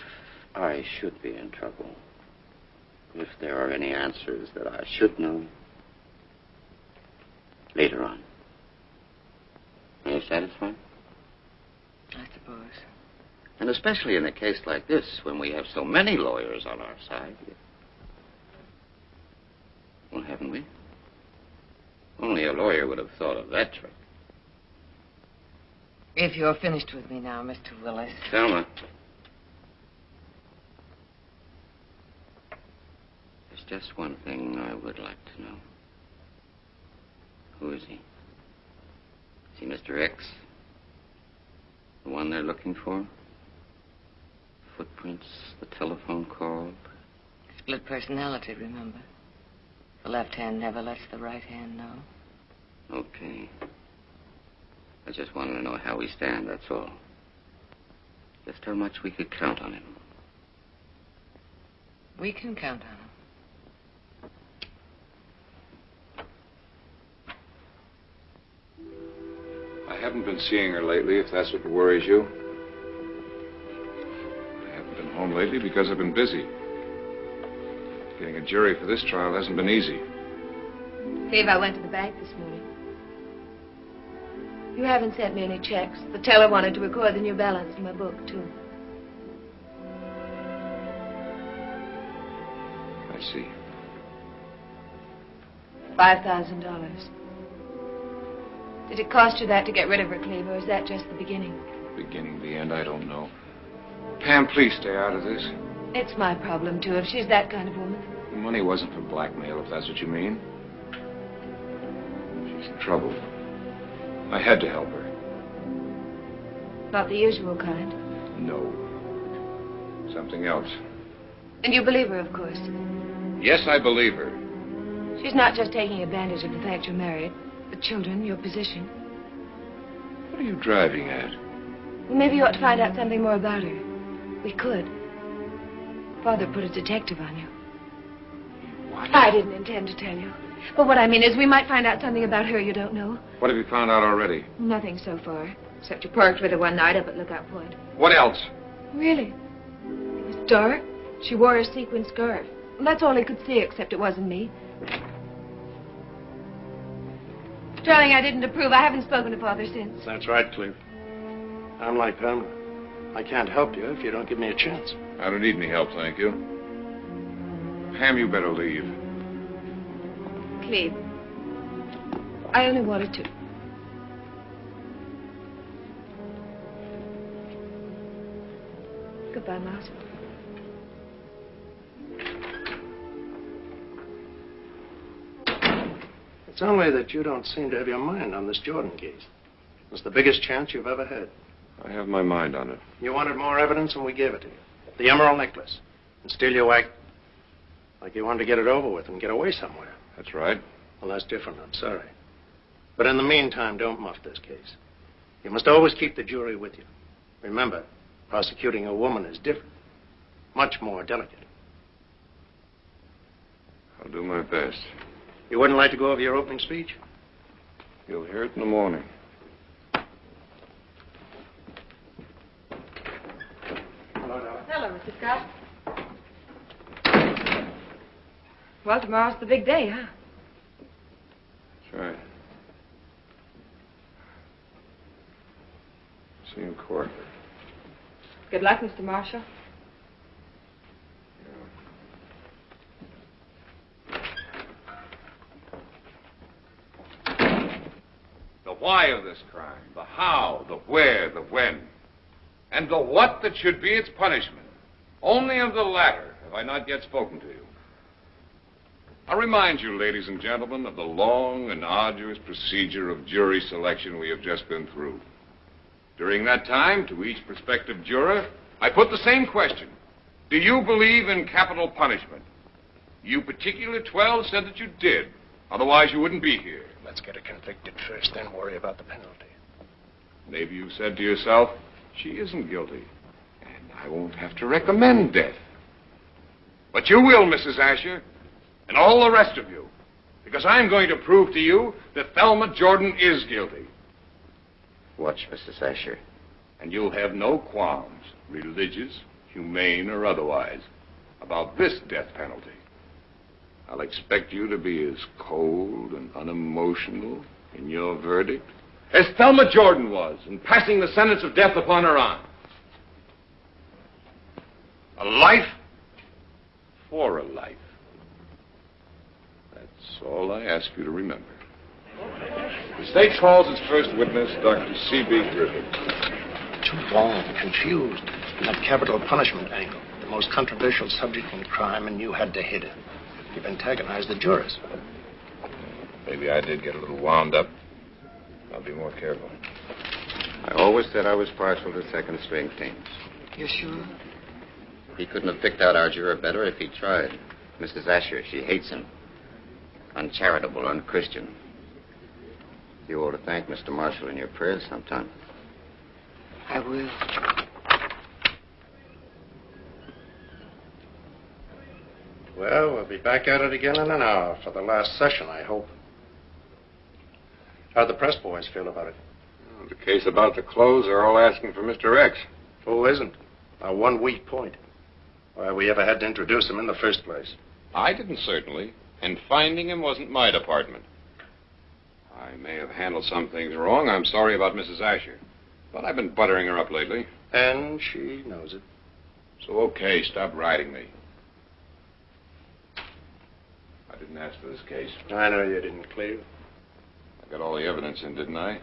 I should be in trouble, if there are any answers that I should know, later on. Are you satisfied? I suppose. And especially in a case like this, when we have so many lawyers on our side. Well, haven't we? Only a lawyer would have thought of that trick. If you're finished with me now, Mr. Willis. Selma. There's just one thing I would like to know. Who is he? Is he Mr. X? The one they're looking for? Footprints, the telephone call. Split personality, remember? The left hand never lets the right hand know. Okay. I just wanted to know how we stand, that's all. Just how much we could count on him. We can count on him. I haven't been seeing her lately, if that's what worries you. I haven't been home lately because I've been busy. Getting a jury for this trial hasn't been easy. Dave, I went to the bank this morning. You haven't sent me any checks. The teller wanted to record the new balance in my book, too. I see. Five thousand dollars. Did it cost you that to get rid of her, Cleve, or is that just the beginning? Beginning, the end, I don't know. Pam, please stay out of this. It's my problem, too, if she's that kind of woman. The money wasn't for blackmail, if that's what you mean. Trouble. I had to help her. Not the usual kind. No. Something else. And you believe her, of course. Yes, I believe her. She's not just taking advantage of the fact you're married. The children, your position. What are you driving at? Well, maybe you ought to find out something more about her. We could. Father put a detective on you. What? I didn't intend to tell you. But what I mean is we might find out something about her you don't know. What have you found out already? Nothing so far. Except you parked with her one night up at Lookout Point. What else? Really? It was dark. She wore a sequin scarf. That's all he could see, except it wasn't me. Darling, I didn't approve. I haven't spoken to Father since. That's right, Cleve. I'm like Pamela. I can't help you if you don't give me a chance. I don't need any help, thank you. Pam, you better leave. Cleve, I only wanted to. Goodbye, Miles. It's only that you don't seem to have your mind on this Jordon case. It's the biggest chance you've ever had. I have my mind on it. You wanted more evidence, and we gave it to you. The emerald necklace. And still you act like you wanted to get it over with and get away somewhere. That's right. Well, that's different. I'm sorry. But in the meantime, don't muff this case. You must always keep the jury with you. Remember, prosecuting a woman is different, much more delicate. I'll do my best. You wouldn't like to go over your opening speech? You'll hear it in the morning. Hello, Hello Mr. Scott. Well, tomorrow's the big day, huh? That's right. See you in court. Good luck, Mr. Marshall. The why of this crime, the how, the where, the when, and the what that should be its punishment. Only of the latter have I not yet spoken to you. I remind you, ladies and gentlemen, of the long and arduous procedure of jury selection we have just been through. During that time, to each prospective juror, I put the same question Do you believe in capital punishment? You particular 12 said that you did. Otherwise, you wouldn't be here. Let's get her convicted first, then worry about the penalty. Maybe you said to yourself, she isn't guilty, and I won't have to recommend death. But you will, Mrs. Asher, and all the rest of you, because I'm going to prove to you that Thelma Jordon is guilty. Watch, Mrs. Asher. And you'll have no qualms, religious, humane, or otherwise, about this death penalty. I'll expect you to be as cold and unemotional in your verdict as Thelma Jordon was in passing the sentence of death upon her aunt. A life for a life. That's all I ask you to remember. The state calls its first witness Dr. C.B. Griffin. Too long, confused. That capital punishment angle, the most controversial subject in crime, and you had to hit it. You've antagonized the jurors. Maybe I did get a little wound up. I'll be more careful. I always said I was partial to second string teams. You're sure? He couldn't have picked out our juror better if he tried. Mrs. Asher, she hates him. Uncharitable, unchristian. You ought to thank Mr. Marshall in your prayers sometime. I will. Well, we'll be back at it again in an hour for the last session, I hope. How'd the press boys feel about it? The case about the clothes are all asking for Mr. X. Who isn't? Our one weak point. Why we ever had to introduce him in the first place. I didn't, certainly. And finding him wasn't my department. I may have handled some things wrong. I'm sorry about Mrs. Asher. But I've been buttering her up lately. And she knows it. So, okay, stop riding me. I didn't ask for this case. I know you didn't, Cleve. I got all the evidence in, didn't I?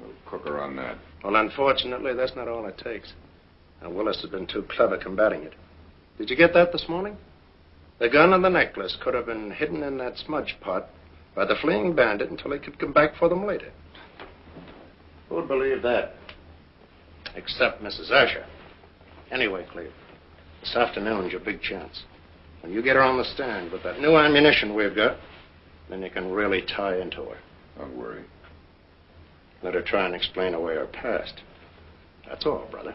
We'll cook her on that. Well, unfortunately, that's not all it takes. And Willis has been too clever combating it. Did you get that this morning? The gun and the necklace could have been hidden in that smudge pot by the fleeing bandit until he could come back for them later. Who'd believe that? Except Mrs. Asher. Anyway, Cleve, this afternoon's your big chance. When you get her on the stand with that new ammunition we've got, then you can really tie into her. Don't worry. Let her try and explain away her past. That's all, brother.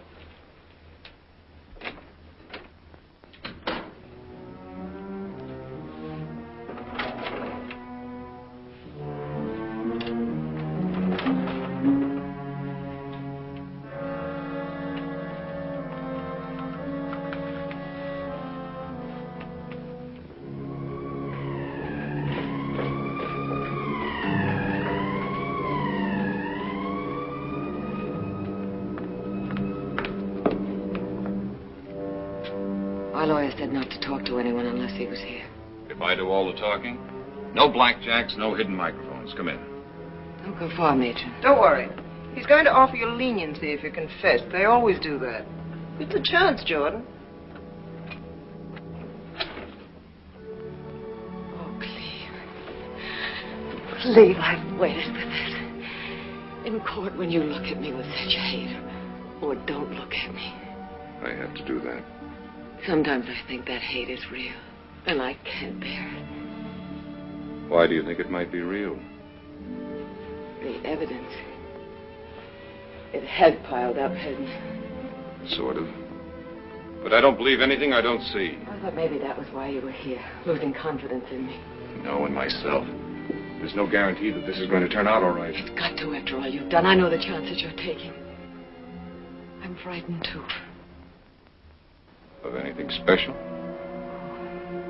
Lawyer said not to talk to anyone unless he was here. If I do all the talking, no blackjacks, no hidden microphones. Come in. Don't go far, Matron. Don't worry. He's going to offer you leniency if you confess. They always do that. It's a chance, Jordon. Oh, Cleve. believe I've waited for this. In court, when you look at me with such hate, or don't look at me, I had to do that. Sometimes I think that hate is real, and I can't bear it. Why do you think it might be real? The evidence. It has piled up, hasn't it? Sort of. But I don't believe anything I don't see. I thought maybe that was why you were here, losing confidence in me. No, in myself. There's no guarantee that this is going to turn out all right. It's got to after all you've done. I know the chances you're taking. I'm frightened, too. Of anything special?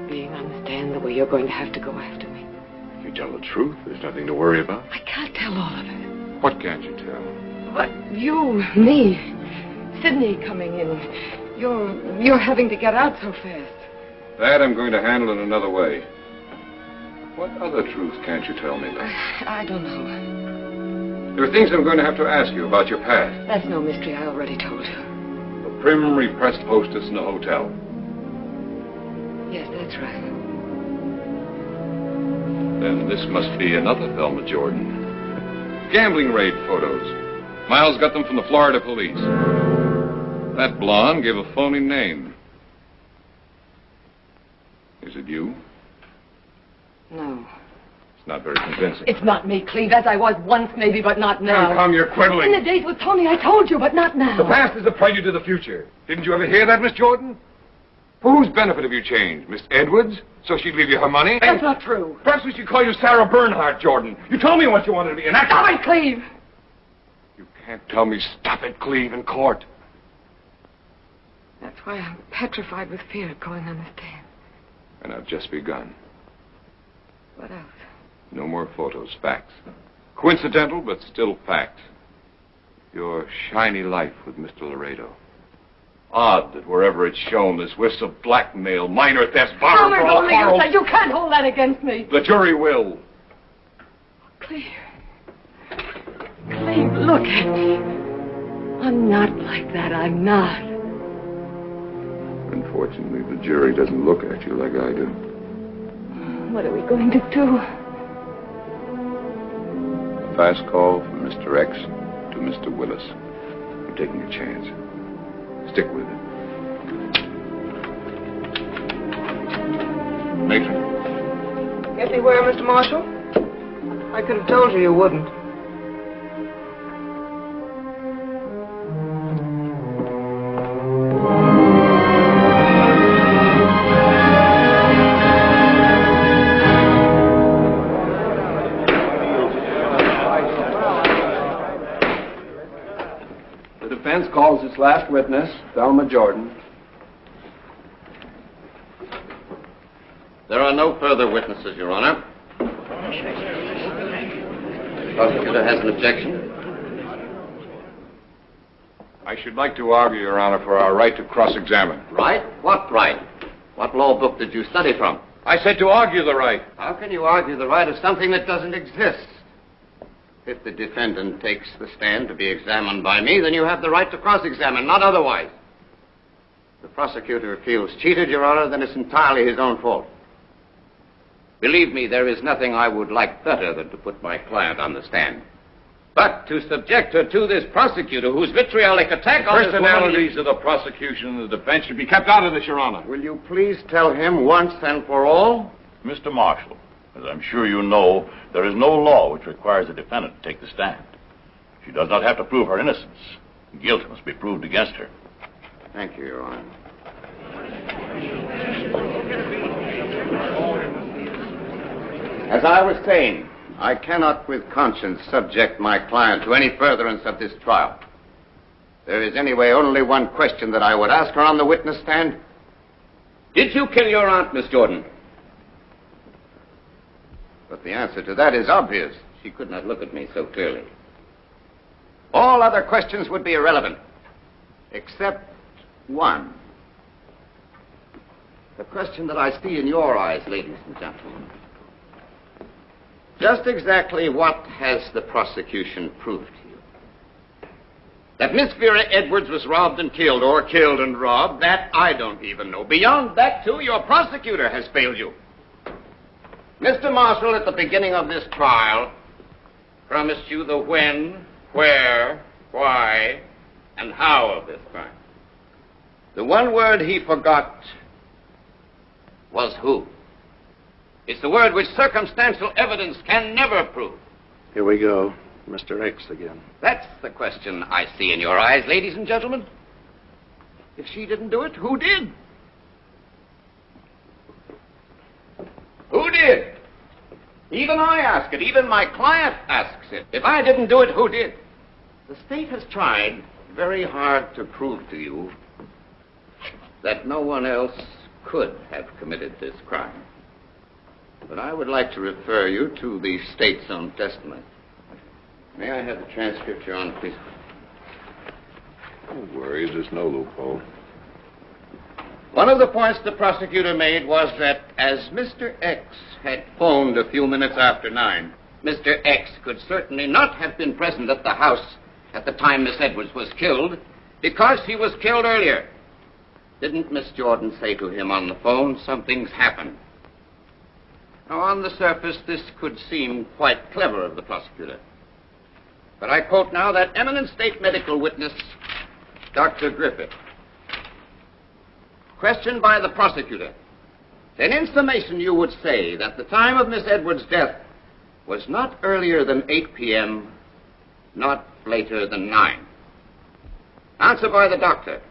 Being on the stand the way you're going to have to go after me. If you tell the truth, there's nothing to worry about. I can't tell all of it. What can't you tell? But you, me, Sidney coming in. You're you're having to get out so fast. That I'm going to handle in another way. What other truth can't you tell me, then? I don't know. There are things I'm going to have to ask you about your past. That's no mystery. I already told you. Prim, repressed hostess in a hotel. Yes, that's right. Then this must be another Thelma Jordon. Gambling raid photos. Miles got them from the Florida police. That blonde gave a phony name. Is it you? No. It's not very convincing. It's not me, Cleve, as I was once, maybe, but not now. Come, come, you're quibbling. In the days with Tony, I told you, but not now. The past is the prelude to the future. Didn't you ever hear that, Miss Jordon? For whose benefit have you changed? Miss Edwards? So she'd leave you her money? That's not true. Perhaps we should call you Sarah Bernhardt, Jordon. You told me once you wanted to be an actor. Stop it, Cleve! You can't tell me stop it, Cleve, in court. That's why I'm petrified with fear of going on the stand. And I've just begun. What else? No more photos, facts. Coincidental, but still facts. Your shiny life with Mr. Laredo. Odd that wherever it's shown, there's whiffs of blackmail, minor thefts, borrow Thomas, brawl, only you quarrels. said you can't hold that against me. The jury will. Cleve. Cleve, look at me. I'm not like that. I'm not. Unfortunately, the jury doesn't look at you like I do. What are we going to do? A fast call from Mr. X to Mr. Willis. I'm taking a chance. Stick with it. Matron, Get me where, Mr. Marshall? I could have told you you wouldn't. Last witness, Thelma Jordon. There are no further witnesses, Your Honor. Prosecutor has an objection. I should like to argue, Your Honor, for our right to cross-examine. Right? What right? What law book did you study from? I said to argue the right. How can you argue the right of something that doesn't exist? If the defendant takes the stand to be examined by me, then you have the right to cross-examine, not otherwise. If the prosecutor feels cheated, Your Honor, then it's entirely his own fault. Believe me, there is nothing I would like better than to put my client on the stand. But to subject her to this prosecutor whose vitriolic attack on this woman- Personalities of the prosecution and the defense should be kept out of this, Your Honor. Will you please tell him once and for all? Mr. Marshall, as I'm sure you know, there is no law which requires a defendant to take the stand. She does not have to prove her innocence. Guilt must be proved against her. Thank you, Your Honor. As I was saying, I cannot with conscience subject my client to any furtherance of this trial. There is anyway only one question that I would ask her on the witness stand. Did you kill your aunt, Miss Jordon? But the answer to that is obvious. She could not look at me so clearly. All other questions would be irrelevant, except one. The question that I see in your eyes, ladies and gentlemen. Just exactly what has the prosecution proved to you? That Miss Vera Edwards was robbed and killed, or killed and robbed, that I don't even know. Beyond that, too, your prosecutor has failed you. Mr. Marshall, at the beginning of this trial, promised you the when, where, why, and how of this crime. The one word he forgot was who. It's the word which circumstantial evidence can never prove. Here we go. Mr. X again. That's the question I see in your eyes, ladies and gentlemen. If she didn't do it, who did? Who did? Even I ask it. Even my client asks it. If I didn't do it, who did? The state has tried very hard to prove to you that no one else could have committed this crime. But I would like to refer you to the state's own testimony. May I have the transcript, Your Honor, please? Don't worry, there's no loophole. One of the points the prosecutor made was that as Mr. X had phoned a few minutes after nine, Mr. X could certainly not have been present at the house at the time Miss Edwards was killed because he was killed earlier. Didn't Miss Jordon say to him on the phone, something's happened? Now, on the surface, this could seem quite clever of the prosecutor. But I quote now that eminent state medical witness, Dr. Griffith. Questioned by the prosecutor, then in summation you would say that the time of Miss Edwards' death was not earlier than 8 p.m., not later than 9. Answer by the doctor.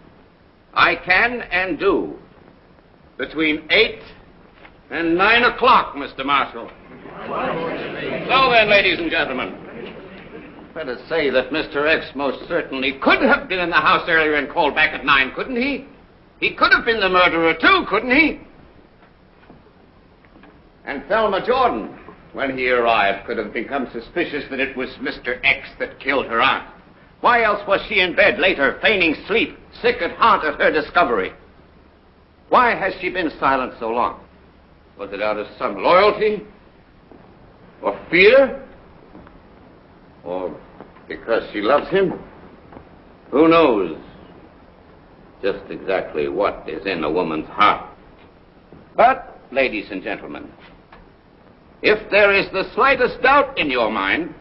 I can and do between 8 and 9 o'clock, Mr. Marshall. So then, ladies and gentlemen, let us say that Mr. X most certainly could have been in the house earlier and called back at 9, couldn't he? He could have been the murderer, too, couldn't he? And Thelma Jordon, when he arrived, could have become suspicious that it was Mr. X that killed her aunt. Why else was she in bed later, feigning sleep, sick at heart at her discovery? Why has she been silent so long? Was it out of some loyalty? Or fear? Or because she loves him? Who knows just exactly what is in a woman's heart? But, ladies and gentlemen, if there is the slightest doubt in your mind,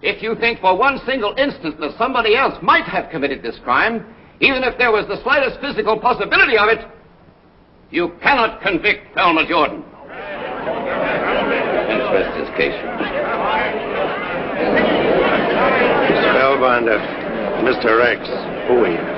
if you think for one single instant that somebody else might have committed this crime, even if there was the slightest physical possibility of it, you cannot convict Thelma Jordon. Interest his case. Spellbinder, Mr. X, who Come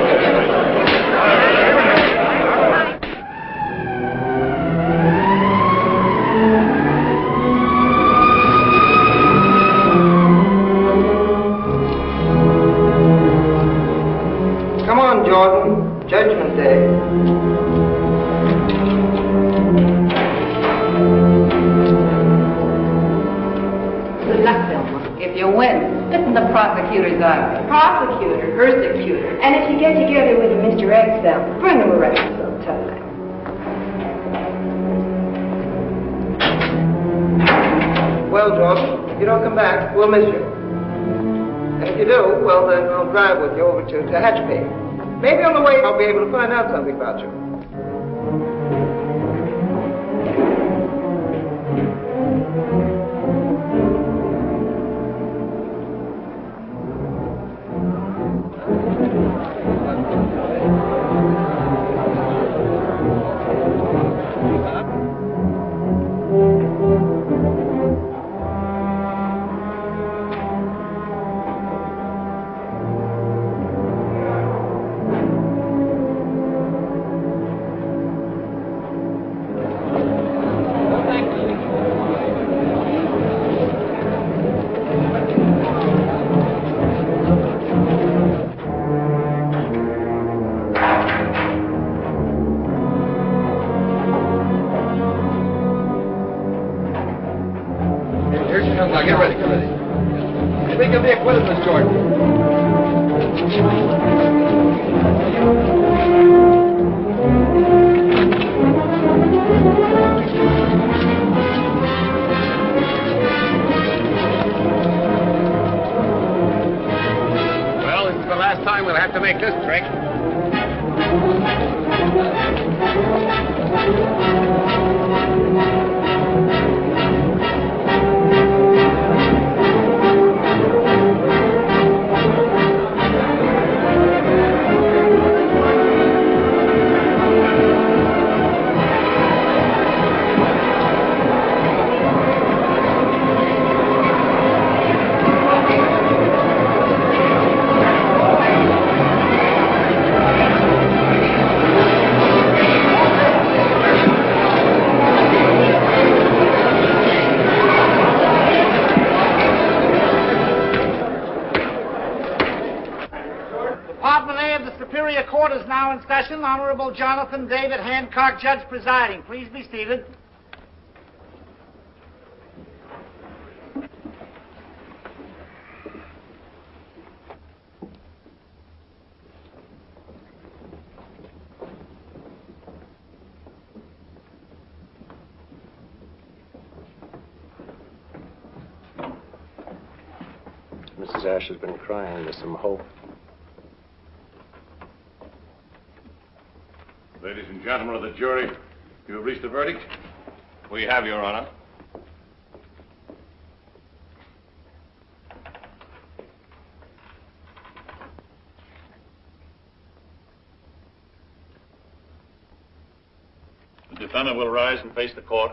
prosecutor's office. Prosecutor, persecutor. And if you get together with a Mr. X, then bring him around sometime. Well, Jordon, if you don't come back, we'll miss you. And if you do, well, then I'll drive with you over to Tehachapi. Maybe on the way I'll be able to find out something about you. Honorable Jonathan David Hancock, judge presiding. Please be seated. Mrs. Ash has been crying. There's some hope. Ladies and gentlemen of the jury, you have reached a verdict? We have, Your Honor. The defendant will rise and face the court.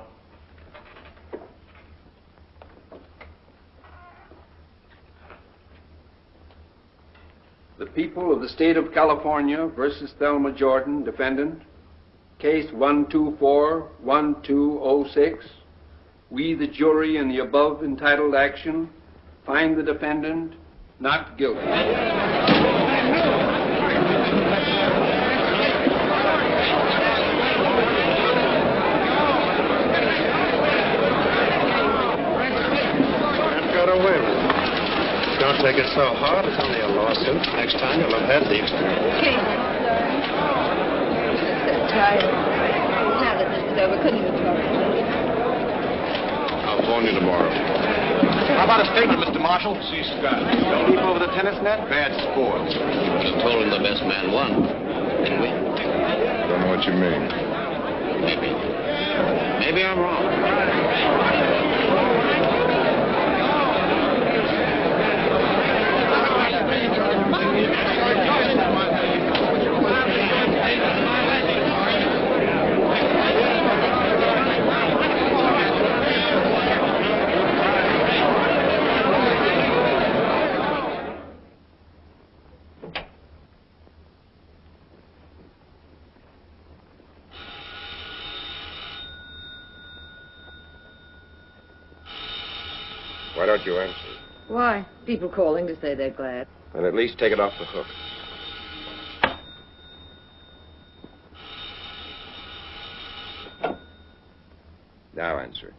The people of the state of California versus Thelma Jordon, defendant. Case 124-1206. We, the jury, in the above entitled action, find the defendant not guilty. And got away with it. Don't take it so hard. It's only a lawsuit. Next time you'll have had the experience. Kate. Tired. Now that this is over, couldn't you talk? I'll phone you tomorrow. How about a statement, Mr. Marshall? See Scott. Don't leap over the tennis net? Bad sport. You told him the best man won, didn't we? Don't know what you mean. Maybe. Maybe I'm wrong. People calling to say they're glad. And at least take it off the hook. Now answer.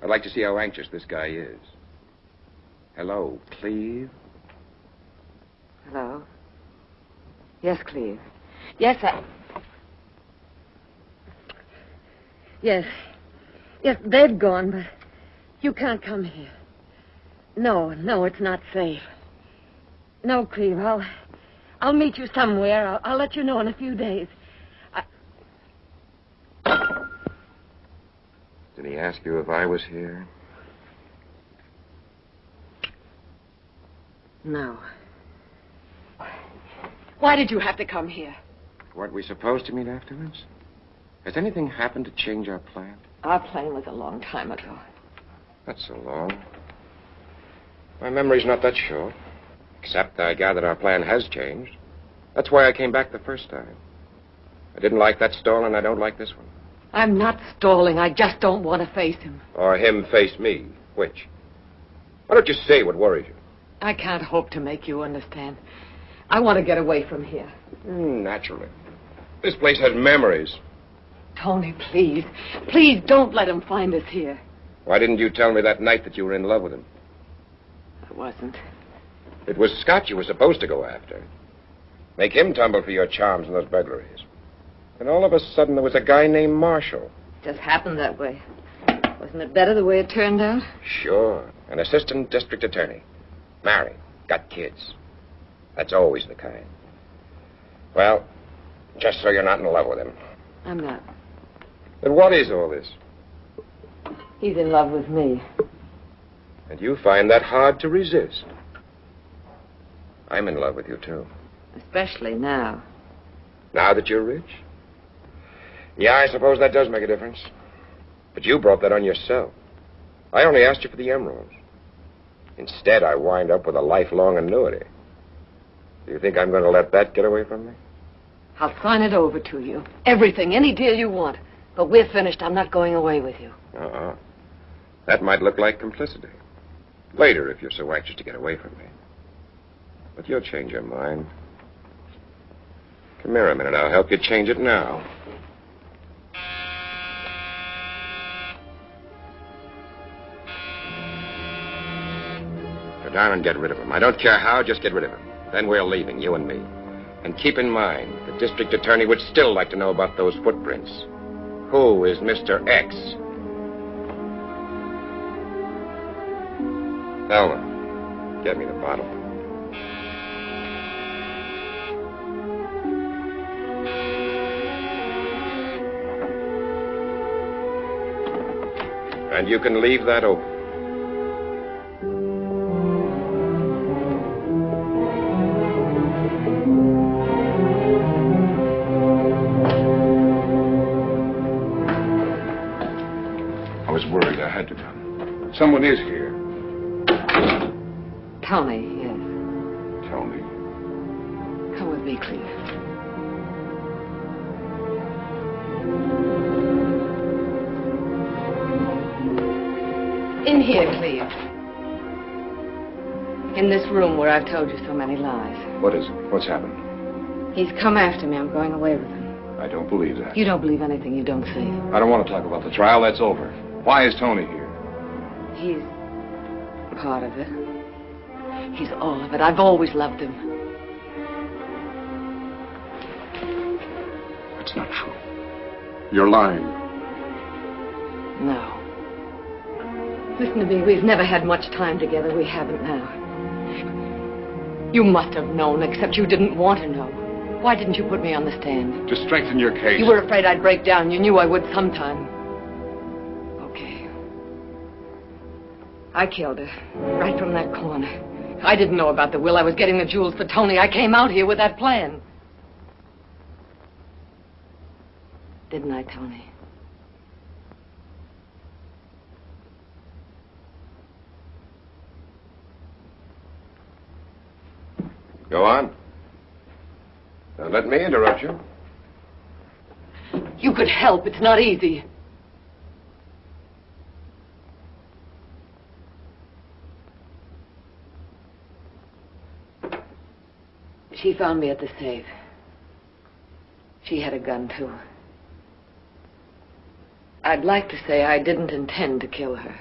I'd like to see how anxious this guy is. Hello, Cleve? Hello? Yes, Cleve. Yes, I. Yes. Yes, they've gone, but you can't come here. No, no, it's not safe. No, Cleve, I'll. I'll meet you somewhere. I'll, I'll let you know in a few days. Did he ask you if I was here? No. Why did you have to come here? Weren't we supposed to meet afterwards? Has anything happened to change our plan? Our plan was a long time ago. Not so long. My memory's not that short. Except I gather our plan has changed. That's why I came back the first time. I didn't like that stall, and I don't like this one. I'm not stalling. I just don't want to face him. Or him face me. Which? Why don't you say what worries you? I can't hope to make you understand. I want to get away from here. Hmm, naturally. This place has memories. Tony, please. Please don't let him find us here. Why didn't you tell me that night that you were in love with him? I wasn't. It was Scott you were supposed to go after. Make him tumble for your charms and those burglaries. And all of a sudden there was a guy named Marshall. It Just happened that way. Wasn't it better the way it turned out? Sure. An assistant district attorney. Married. Got kids. That's always the kind. Well, just so you're not in love with him. I'm not. Then what is all this? He's in love with me. And you find that hard to resist. I'm in love with you, too. Especially now. Now that you're rich? Yeah, I suppose that does make a difference. But you brought that on yourself. I only asked you for the emeralds. Instead, I wind up with a lifelong annuity. Do you think I'm going to let that get away from me? I'll sign it over to you. Everything, any deal you want. But we're finished. I'm not going away with you. Uh-uh. That might look like complicity. Later, if you're so anxious to get away from me. But you'll change your mind. Come here a minute. I'll help you change it now. Go down and get rid of him. I don't care how, just get rid of him. Then we're leaving, you and me. And keep in mind, the district attorney would still like to know about those footprints. Who is Mr. X? Thelma, get me the bottle. And you can leave that open. Told you so many lies. What is it? What's happened? He's come after me. I'm going away with him. I don't believe that. You don't believe anything you don't see. I don't want to talk about the trial. That's over. Why is Tony here? He's part of it. He's all of it. I've always loved him. It's not true. You're lying. No. Listen to me. We've never had much time together. We haven't now. You must have known, except you didn't want to know. Why didn't you put me on the stand? To strengthen your case. You were afraid I'd break down. You knew I would sometime. Okay. I killed her. Right from that corner. I didn't know about the will. I was getting the jewels for Tony. I came out here with that plan. Didn't I, Tony? Go on. Don't let me interrupt you. You could help. It's not easy. She found me at the safe. She had a gun, too. I'd like to say I didn't intend to kill her.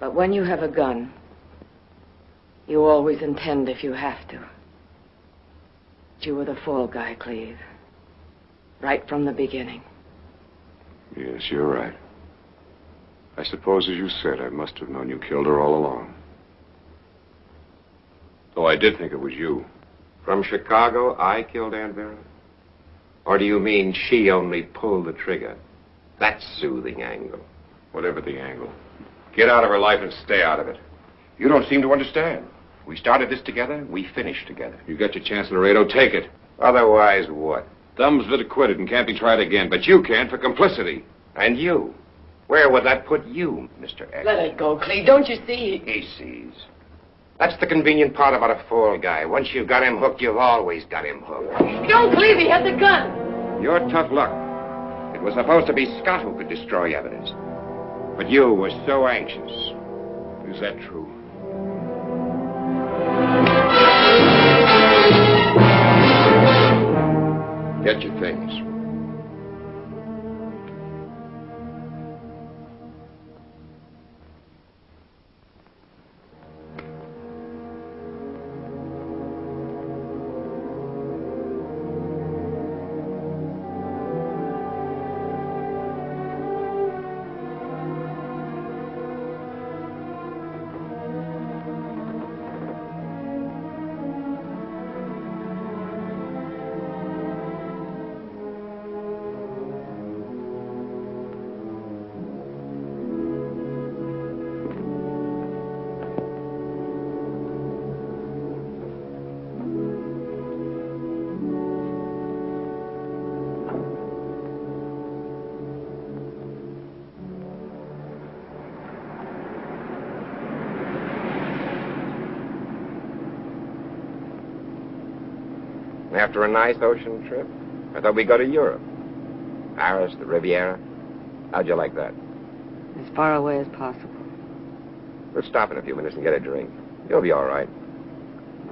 But when you have a gun, you always intend if you have to. But You were the fall guy, Cleve. Right from the beginning. Yes, you're right. I suppose, as you said, I must have known you killed her all along. Though I did think it was you. From Chicago, I killed Aunt Vera? Or do you mean she only pulled the trigger? That's soothing angle. Whatever the angle. Get out of her life and stay out of it. You don't seem to understand. We started this together, we finished together. You got your chance, Laredo. Take it. Otherwise, what? Thumbsville acquitted and can't be tried again, but you can for complicity. And you? Where would that put you, Mr. X? Let it go, Cleve. Don't you see? He sees. That's the convenient part about a fall guy. Once you've got him hooked, you've always got him hooked. Don't, Cleve. He has the gun. Your tough luck. It was supposed to be Scott who could destroy evidence. But you were so anxious. Is that true? Get your things. A nice ocean trip? I thought we'd go to Europe. Paris, the Riviera. How'd you like that? As far away as possible. We'll stop in a few minutes and get a drink. You'll be all right.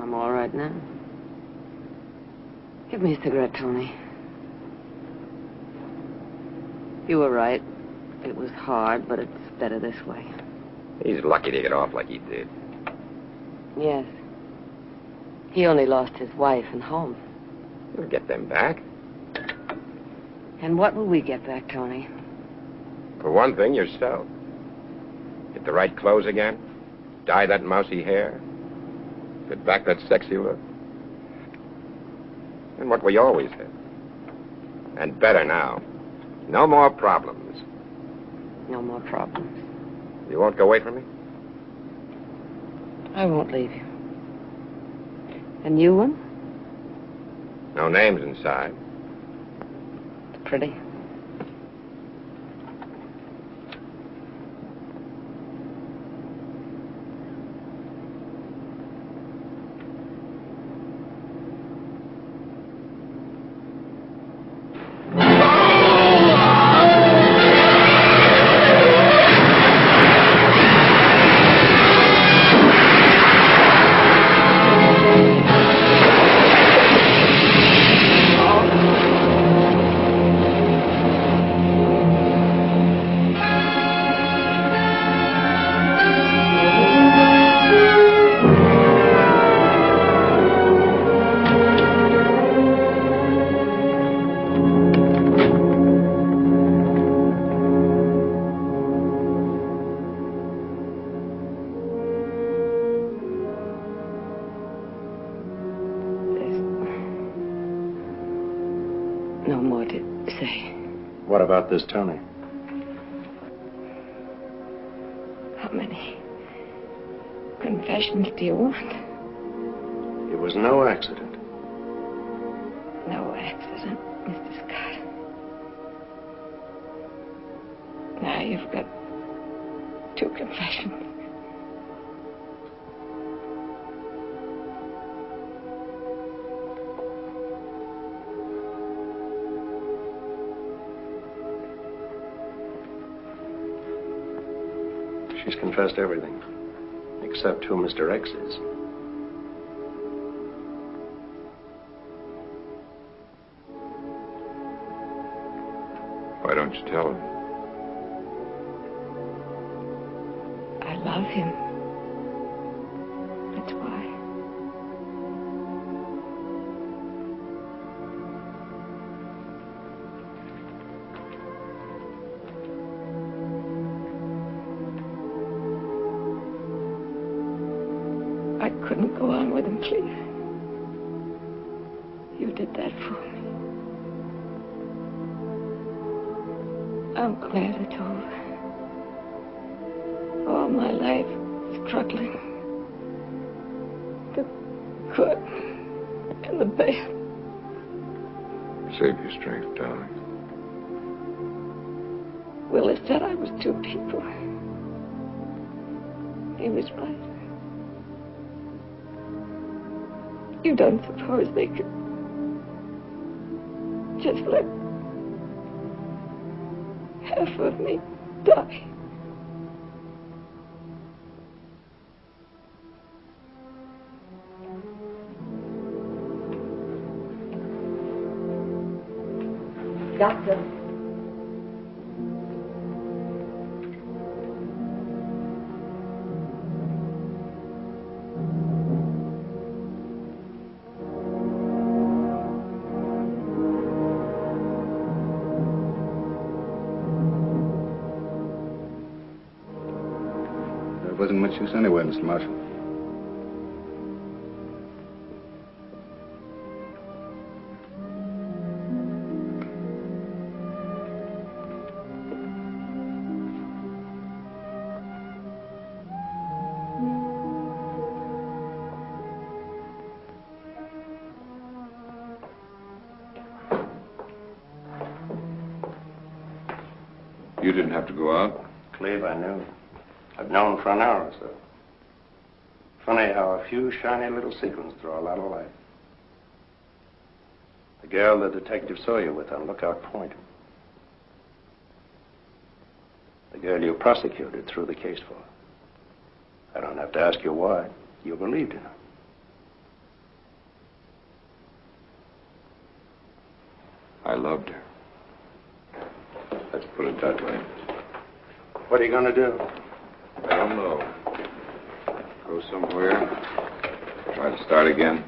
I'm all right now. Give me a cigarette, Tony. You were right. It was hard, but it's better this way. He's lucky to get off like he did. Yes. He only lost his wife and home. We'll get them back. And what will we get back, Tony? For one thing, yourself. Get the right clothes again. Dye that mousy hair. Get back that sexy look. And what we always had. And better now. No more problems. No more problems. You won't go away from me? I won't leave you. And you one? No names inside. Pretty. This Tony? She's everything. Except who Mr. X is. Why don't you tell him? I love him. He was right. You don't suppose they could just let half of me die? Doctor. Use anyway, Mr. Marshall. For an hour or so. Funny how a few shiny little sequins throw a lot of light. The girl the detective saw you with on Lookout Point. The girl you prosecuted threw the case for. I don't have to ask you why. You believed in her. I loved her. Let's put it that way. What are you going to do? I don't know. Go somewhere. Try to start again.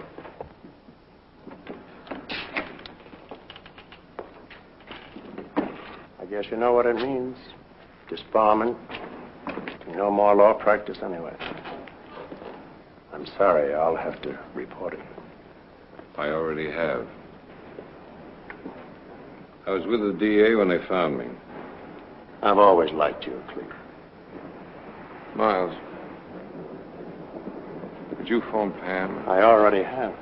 I guess you know what it means. Disbarment. No more law practice anyway. I'm sorry, I'll have to report it. I already have. I was with the DA when they found me. I've always liked you, Cleve. Miles, would you phone Pam? I already have.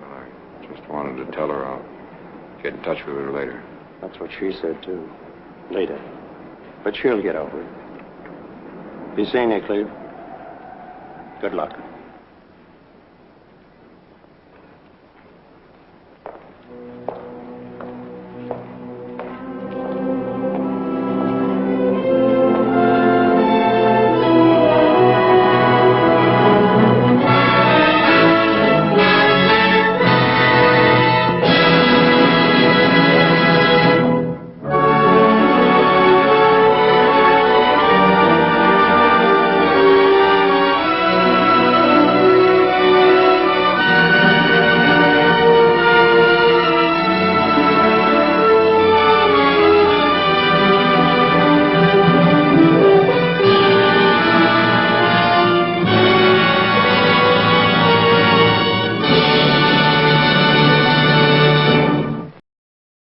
Well, I just wanted to tell her I'll get in touch with her later. That's what she said, too. Later. But she'll get over it. Be seeing you, Cleve. Good luck.